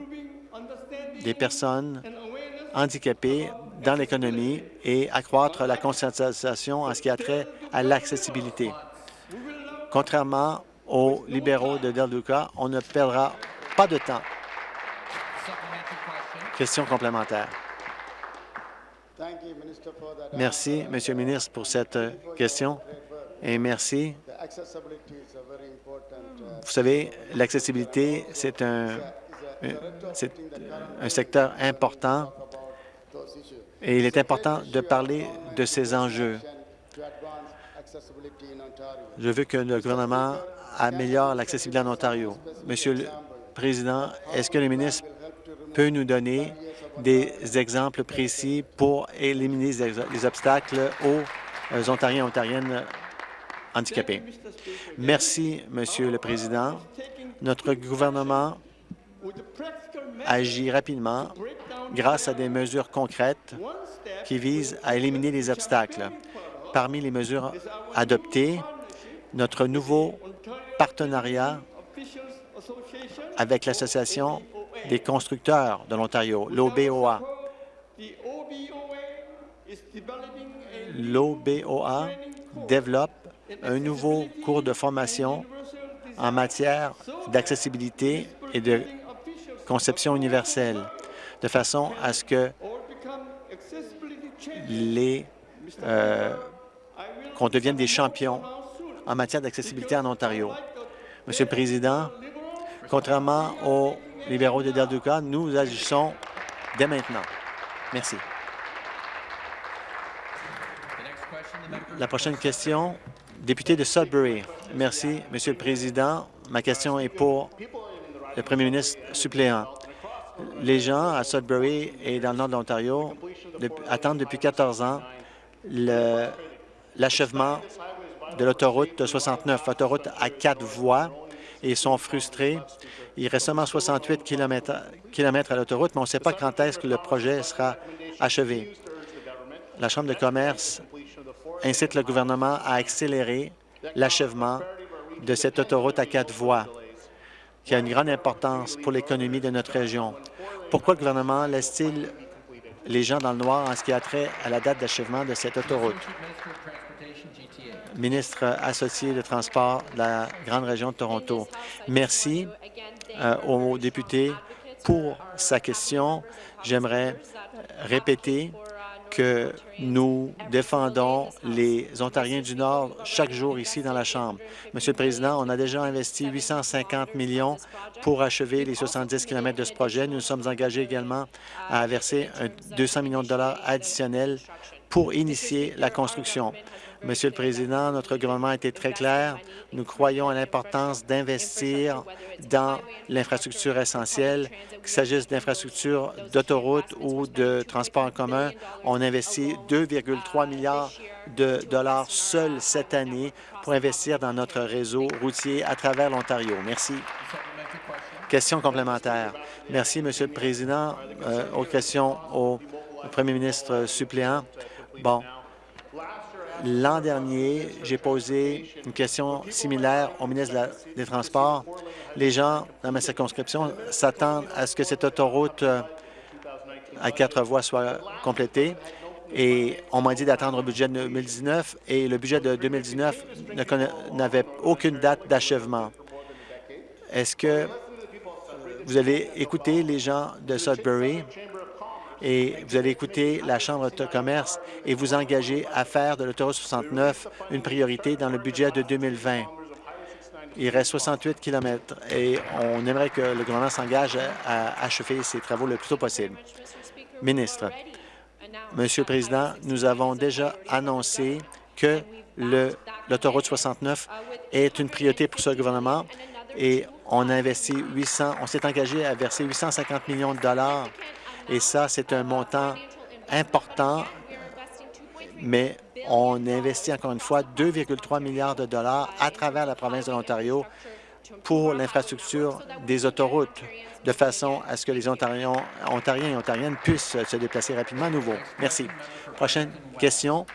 des personnes handicapées dans l'économie et accroître la conscientisation en ce qui a trait à l'accessibilité. Contrairement aux libéraux de Del Duca, on ne perdra pas de temps. Question complémentaire. Merci, Monsieur le ministre, pour cette question. Et merci. Vous savez, l'accessibilité, c'est un, un secteur important et il est important de parler de ces enjeux. Je veux que le gouvernement améliore l'accessibilité en Ontario. Monsieur le Président, est-ce que le ministre peut nous donner des exemples précis pour éliminer les obstacles aux Ontariens et Ontariennes handicapés? Merci, Monsieur le Président. Notre gouvernement agit rapidement grâce à des mesures concrètes qui visent à éliminer les obstacles. Parmi les mesures adoptées, notre nouveau partenariat avec l'Association des constructeurs de l'Ontario, l'OBOA. L'OBOA développe un nouveau cours de formation en matière d'accessibilité et de conception universelle, de façon à ce que les euh, qu'on devienne des champions en matière d'accessibilité en Ontario. Monsieur le Président, contrairement aux libéraux de Derduka, nous agissons dès maintenant. Merci. La prochaine question, député de Sudbury. Merci, Monsieur le Président. Ma question est pour le premier ministre suppléant. Les gens à Sudbury et dans le nord de l'Ontario attendent depuis 14 ans l'achèvement de l'autoroute 69, autoroute à quatre voies, et sont frustrés. Il reste seulement 68 km, à l'autoroute, mais on ne sait pas quand est-ce que le projet sera achevé. La Chambre de commerce incite le gouvernement à accélérer l'achèvement de cette autoroute à quatre voies, qui a une grande importance pour l'économie de notre région. Pourquoi le gouvernement laisse-t-il les gens dans le noir en ce qui a trait à la date d'achèvement de cette autoroute? ministre associé de transport de la grande région de Toronto. Merci euh, au député pour sa question. J'aimerais répéter que nous défendons les Ontariens du Nord chaque jour ici dans la Chambre. Monsieur le Président, on a déjà investi 850 millions pour achever les 70 km de ce projet. Nous sommes engagés également à verser 200 millions de dollars additionnels pour initier la construction. Monsieur le Président, notre gouvernement a été très clair. Nous croyons à l'importance d'investir dans l'infrastructure essentielle, qu'il s'agisse d'infrastructures d'autoroutes ou de transport en commun. On investit 2,3 milliards de dollars seuls cette année pour investir dans notre réseau routier à travers l'Ontario. Merci. Question complémentaire. Merci, Monsieur le Président. Euh, aux questions au premier ministre suppléant. Bon, L'an dernier, j'ai posé une question similaire au ministre des Transports. Les gens dans ma circonscription s'attendent à ce que cette autoroute euh, à quatre voies soit complétée et on m'a dit d'attendre le budget de 2019 et le budget de 2019 n'avait aucune date d'achèvement. Est-ce que vous avez écouté les gens de Sudbury? Et vous allez écouter la Chambre de commerce et vous engager à faire de l'autoroute 69 une priorité dans le budget de 2020. Il reste 68 km et on aimerait que le gouvernement s'engage à achever ces travaux le plus tôt possible. Ministre, Monsieur le Président, nous avons déjà annoncé que l'autoroute 69 est une priorité pour ce gouvernement et on a investi 800, on s'est engagé à verser 850 millions de dollars et ça, c'est un montant important, mais on investit encore une fois 2,3 milliards de dollars à travers la province de l'Ontario pour l'infrastructure des autoroutes, de façon à ce que les Ontariens, et Ontariennes puissent se déplacer rapidement à nouveau. Merci. Prochaine question,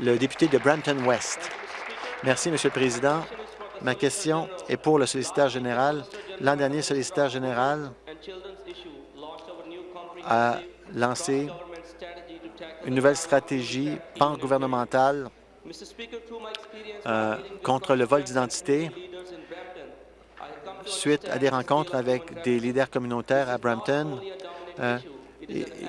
le député de Brampton-West. Merci, Monsieur le Président. Ma question est pour le solliciteur général. L'an dernier, le solliciteur général a lancé une nouvelle stratégie pan-gouvernementale euh, contre le vol d'identité suite à des rencontres avec des leaders communautaires à Brampton. Euh,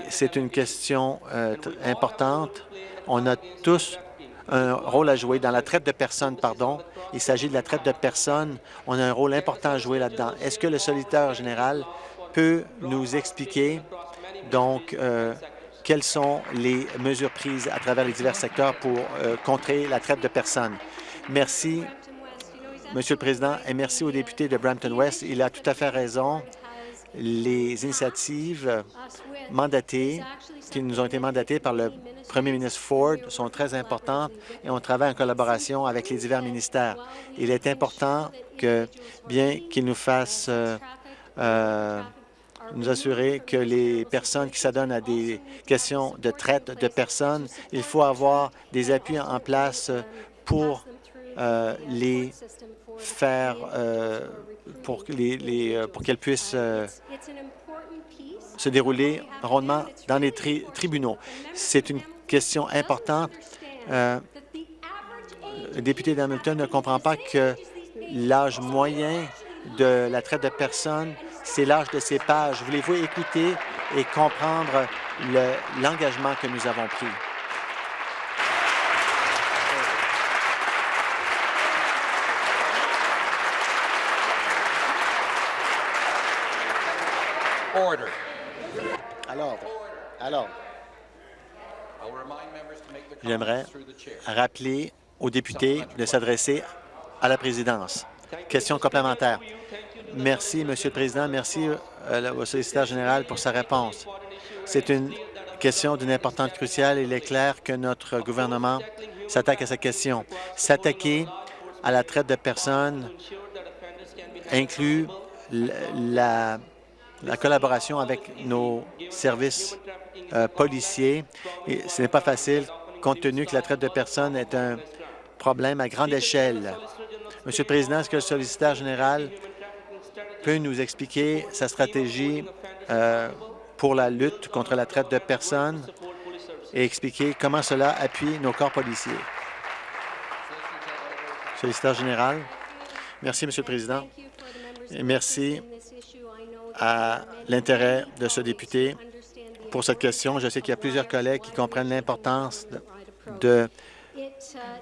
c'est une question euh, importante. On a tous un rôle à jouer dans la traite de personnes, pardon. Il s'agit de la traite de personnes. On a un rôle important à jouer là-dedans. Est-ce que le solitaire général peut nous expliquer donc euh, quelles sont les mesures prises à travers les divers secteurs pour euh, contrer la traite de personnes? Merci, Monsieur le Président, et merci au député de Brampton West. Il a tout à fait raison. Les initiatives mandatées, qui nous ont été mandatées par le premier ministre Ford, sont très importantes et on travaille en collaboration avec les divers ministères. Il est important que, bien qu'il nous fasse euh, euh, nous assurer que les personnes qui s'adonnent à des questions de traite de personnes, il faut avoir des appuis en place pour euh, les faire, euh, euh, pour qu'elles puissent se dérouler rondement dans les tribunaux. C'est une question importante. le député d'Hamilton ne comprend pas que l'âge moyen de la traite de personnes, c'est l'âge de ces pages. Voulez-vous écouter et comprendre l'engagement que nous avons pris? Alors, alors, j'aimerais rappeler aux députés de s'adresser à la présidence. Question complémentaire. Merci, Monsieur le Président. Merci euh, au solliciteur général pour sa réponse. C'est une question d'une importance cruciale. Il est clair que notre gouvernement s'attaque à cette question. S'attaquer à la traite de personnes inclut la la collaboration avec nos services euh, policiers. Et ce n'est pas facile compte tenu que la traite de personnes est un problème à grande échelle. Monsieur le Président, est-ce que le solliciteur général peut nous expliquer sa stratégie euh, pour la lutte contre la traite de personnes et expliquer comment cela appuie nos corps policiers? Solliciteur général. Merci, Monsieur le Président. Merci à l'intérêt de ce député pour cette question. Je sais qu'il y a plusieurs collègues qui comprennent l'importance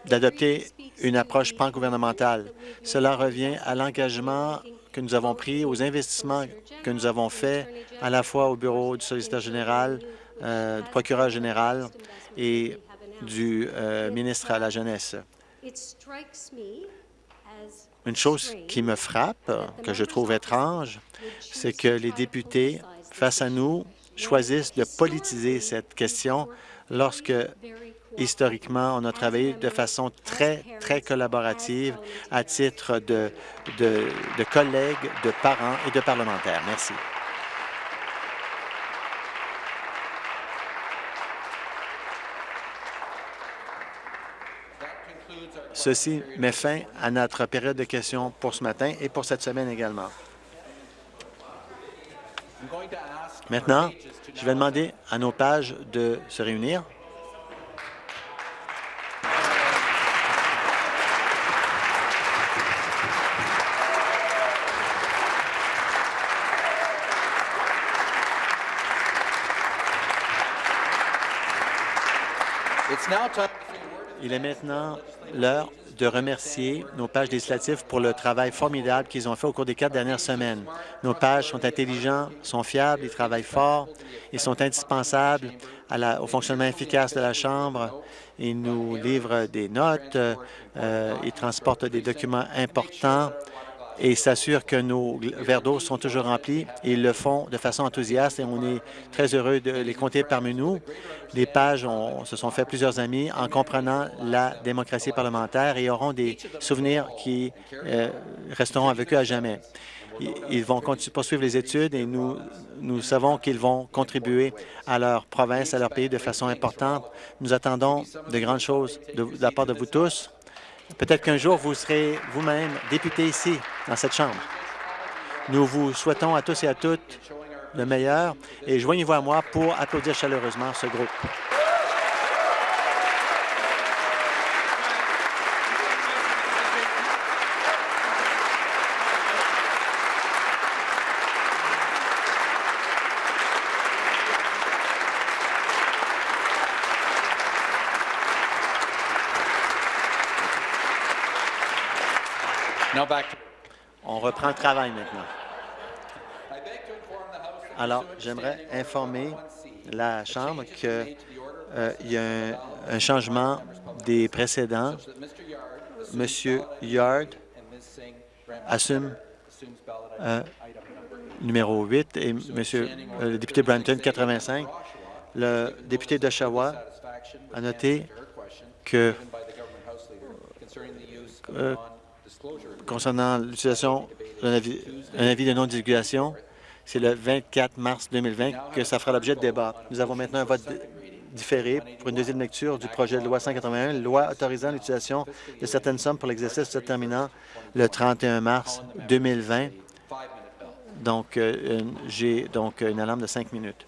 d'adopter une approche pan-gouvernementale. Cela revient à l'engagement que nous avons pris, aux investissements que nous avons faits à la fois au bureau du solliciteur général, euh, du procureur général et du euh, ministre à la Jeunesse. Une chose qui me frappe, que je trouve étrange, c'est que les députés, face à nous, choisissent de politiser cette question lorsque, historiquement, on a travaillé de façon très, très collaborative à titre de, de, collègues, de parents et de parlementaires. Merci. Ceci met fin à notre période de questions pour ce matin et pour cette semaine également. Maintenant, je vais demander à nos pages de se réunir. Il est maintenant l'heure de remercier nos pages législatives pour le travail formidable qu'ils ont fait au cours des quatre dernières semaines. Nos pages sont intelligents, sont fiables, ils travaillent fort, ils sont indispensables au fonctionnement efficace de la Chambre. Ils nous livrent des notes, euh, ils transportent des documents importants et s'assurent que nos verres d'eau sont toujours remplis. Ils le font de façon enthousiaste et on est très heureux de les compter parmi nous. Les pages on, se sont fait plusieurs amis en comprenant la démocratie parlementaire et auront des souvenirs qui euh, resteront avec eux à jamais. Ils vont poursuivre les études et nous, savons qu'ils vont contribuer à leur province, à leur pays de façon importante. Nous attendons de grandes choses de la part de vous tous. Peut-être qu'un jour, vous serez vous-même député ici, dans cette Chambre. Nous vous souhaitons à tous et à toutes le meilleur et joignez-vous à moi pour applaudir chaleureusement ce groupe. On reprend le travail maintenant. Alors, j'aimerais informer la Chambre qu'il euh, y a un, changement des précédents. Monsieur Yard assume euh, numéro 8 et Monsieur euh, le député Branton 85. Le député d'Oshawa a noté que concernant l'utilisation d'un avis, avis, de non-divulgation, c'est le 24 mars 2020 que ça fera l'objet de débat. Nous avons maintenant un vote différé pour une deuxième lecture du projet de loi 181, loi autorisant l'utilisation de certaines sommes pour l'exercice se terminant le 31 mars 2020. Donc, euh, j'ai donc une alarme de cinq minutes.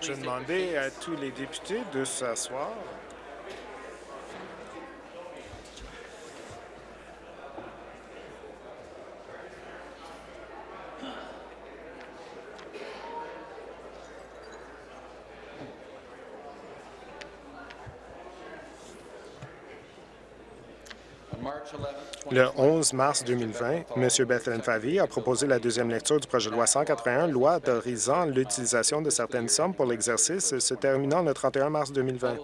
Je vais demander à tous les députés de s'asseoir. Le 11 mars 2020, M. Bethlen Favy a proposé la deuxième lecture du projet de loi 181, loi autorisant l'utilisation de certaines sommes pour l'exercice se terminant le 31 mars 2020.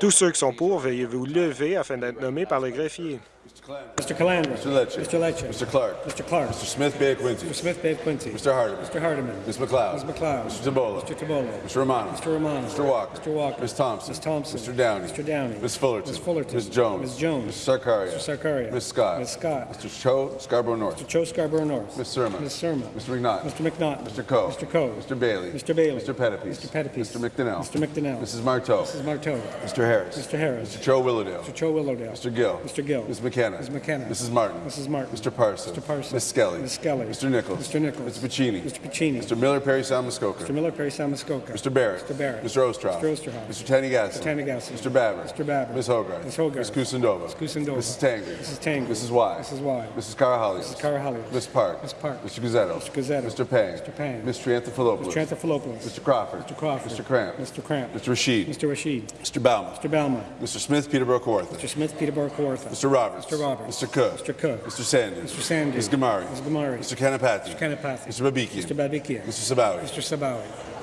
Tous ceux qui sont pour, veuillez vous lever afin d'être nommés par le greffier. Mr. Calandra. Mr. Lecce. Mr. Lecce. Mr. Clark. Mr. Clark. Mr. Smith Bay Quincy. Mr. Smith Bay Quincy. Mr. Hardeman. Mr. Hardeman. Ms. McLeod. Ms. McLeod. Mr. Tabola. Mr. Tabolo. Mr. Romano. Mr. Romano. Mr. Walker. Mr. Walker. Ms. Thompson. Ms. Thompson. Mr. Downey. Mr. Downey. Ms. Fullerton. Ms. Fullerton. Ms. Jones. Ms. Jones. Mr. Sarkaria. Mr. Sarkaria. Ms. Scott. Ms. Scott. Mr. Cho Scarborough North. Mr. Joe Scarborough North. Ms. Surma. Ms. Surma. Mr. McNaught. Mr. McNaught. Mr. Coe. Mr. Coe. Mr. Bailey. Mr. Bailey. Mr. Pettipies. Mr. Pettipies. Mr. McDonnell. Mr. McDonnell. Mrs. Marteau. Mrs. Marteau. Mr. Harris. Mr. Harris. Mr. Cho Willowdale. Mr. Cho Willowdale. Mr. Gill. Mr. Gill. Ms. McKenna. Ms. McKenna. Mrs. Martin. Mrs. Martin. Mr. Parson. Mr. Parson. Ms. Skelly. Ms. Skelly. Mr. Nichols. Mr. Nichols. Mr. Pacini. Mr. Pacini. Mr. Miller Perry Salmuskoka. Mr. Miller Perry Salmuskoka. Mr. Barrett. Mr. Barrett. Mr. Ostroff. Mr. Ostroff. Mr. Tanigassi. Mr. Tanigassi. Mr. Babber. Mr. Babber. Ms. Hogarth. Ms. Hogarth. Ms. Kusendova. Ms. Kusendova. Mrs. Tanger. Mrs. Tanger. Mrs. Y. Mrs. Y. Mrs. Carahalios. Mrs. Carahalios. Ms. Park. Ms. Park. Mr. Guzzetto. Mr. Guzzetto. Mr. Pang. Mr. Pang. Ms. Triantafilopoulos. Mr. Anthopoulos. Mr. Crawford. Mr. Crawford. Mr. Cramp. Mr. Cramp. Mr. Rashid. Mr. Rashid. Mr. Bauman. Mr. Balma. Mr. Smith Peterborough Kawartha. Mr. Smith Peterborough Kawartha. Mr. Roberts. Mr. Roberts. Mr. Cook. Mr. Cook. Mr. Sanders. Mr. Sanders. Ms. Gamari. Ms. Gamari. Mr. Kanapathy. Mr. Kanapathy. Mr. Babikian. Mr. Babikian. Mr. Sabawi. Mr. Sabawi.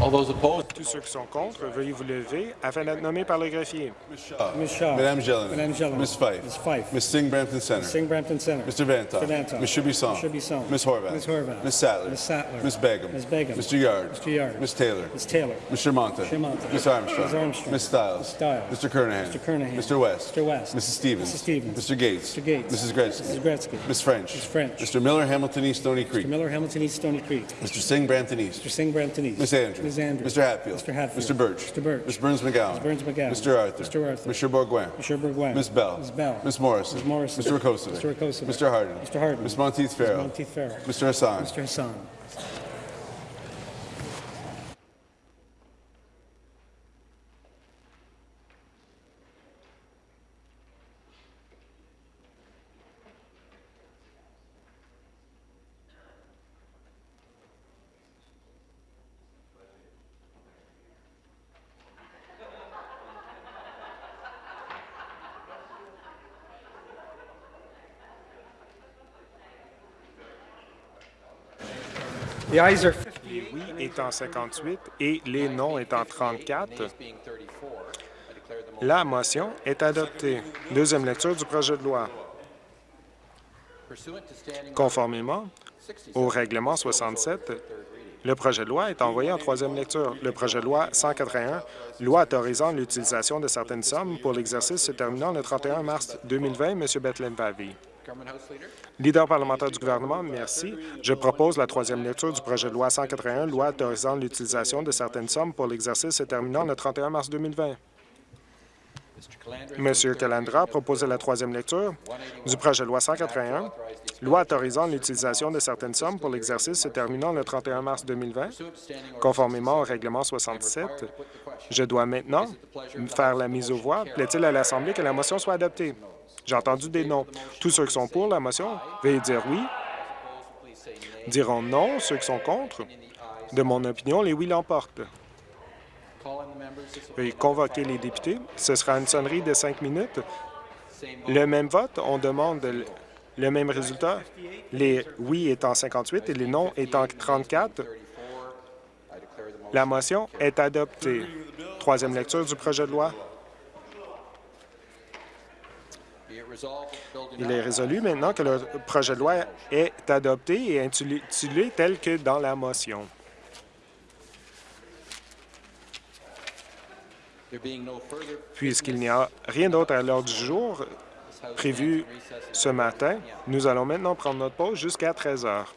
Tous ceux qui sont contre, veuillez vous lever afin d'être nommés par le greffier. Ms. Ah, Shaw. Madame Jelena. Madame Jelena. Ms. Fife. Ms. Fife. Ms. Singh Brampton Center. Singh Brampton Center. Mr. Vantoff. Mr. Vantoff. Ms. Shubisong. Ms. Shubisong. Ms. Horvath. Ms. Horvath. Ms. Sattler. Ms. Sattler. Ms. Begum. Ms. Begum. Mr. Yard. Mr. Yard. Ms. Taylor. Ms. Taylor. Mr. Monta. Mr. Monta. Ms. Armstrong. Ms. Armstrong. Ms. Stiles. Ms. Stiles. Mr. Kernahan. Mr. Kernahan. Mr. West. Mr. West. Mrs. Stevens. Mrs. Stevens. Mr. Gates. Mr. Gates. Mrs. Gretzky. Mrs. Gretzky. Ms. French. Ms. French. Mr. Miller, Hamilton East, Stony Creek. Mr. Miller, Hamilton East, Stony Creek. Mr. Singh, Brampton East. Mr. Singh, Brampton East. Ms. Andrews. Ms. Andrews. Mr. Hatfield. Mr. Hatfield. Mr. Birch. Mr. Birch. Ms. Burns McGowan. Mr. Burns McGowan. Mr. Arthur. Mr. Arthur. Mr. Bourguin. Mr. Bourguin. Ms. Bell. Ms. Bell. Ms. Morrison. Ms. Morrison. Mr. Rakosovic. Mr. Rakosovic. Mr. Harden. Mr. Harden. Ms. Monteith Farrell. Monteith Farrell. Mr. Hassan. Mr. Hassan. Les oui étant 58 et les non étant 34, la motion est adoptée. Deuxième lecture du projet de loi. Conformément au règlement 67, le projet de loi est envoyé en troisième lecture. Le projet de loi 181, loi autorisant l'utilisation de certaines sommes pour l'exercice se terminant le 31 mars 2020, M. Bethlen Pavy. Leader parlementaire du gouvernement, merci. Je propose la troisième lecture du projet de loi 181, loi autorisant l'utilisation de certaines sommes pour l'exercice se terminant le 31 mars 2020. Monsieur Calandra a proposé la troisième lecture du projet de loi 181, loi autorisant l'utilisation de certaines sommes pour l'exercice se terminant le 31 mars 2020. Conformément au règlement 67, je dois maintenant faire la mise aux voix. Plaît-il à l'Assemblée que la motion soit adoptée? J'ai entendu des noms. Tous ceux qui sont pour la motion, veuillez dire oui. Diront non, ceux qui sont contre. De mon opinion, les oui l'emportent. Veuillez convoquer les députés. Ce sera une sonnerie de cinq minutes. Le même vote, on demande le- même résultat. Les oui étant 58 et les non étant 34. La motion est adoptée. Troisième lecture du projet de loi. Il est résolu maintenant que le projet de loi est adopté et intitulé tel que dans la motion. Puisqu'il n'y a rien d'autre à l'ordre du jour prévu ce matin, nous allons maintenant prendre notre pause jusqu'à 13 heures.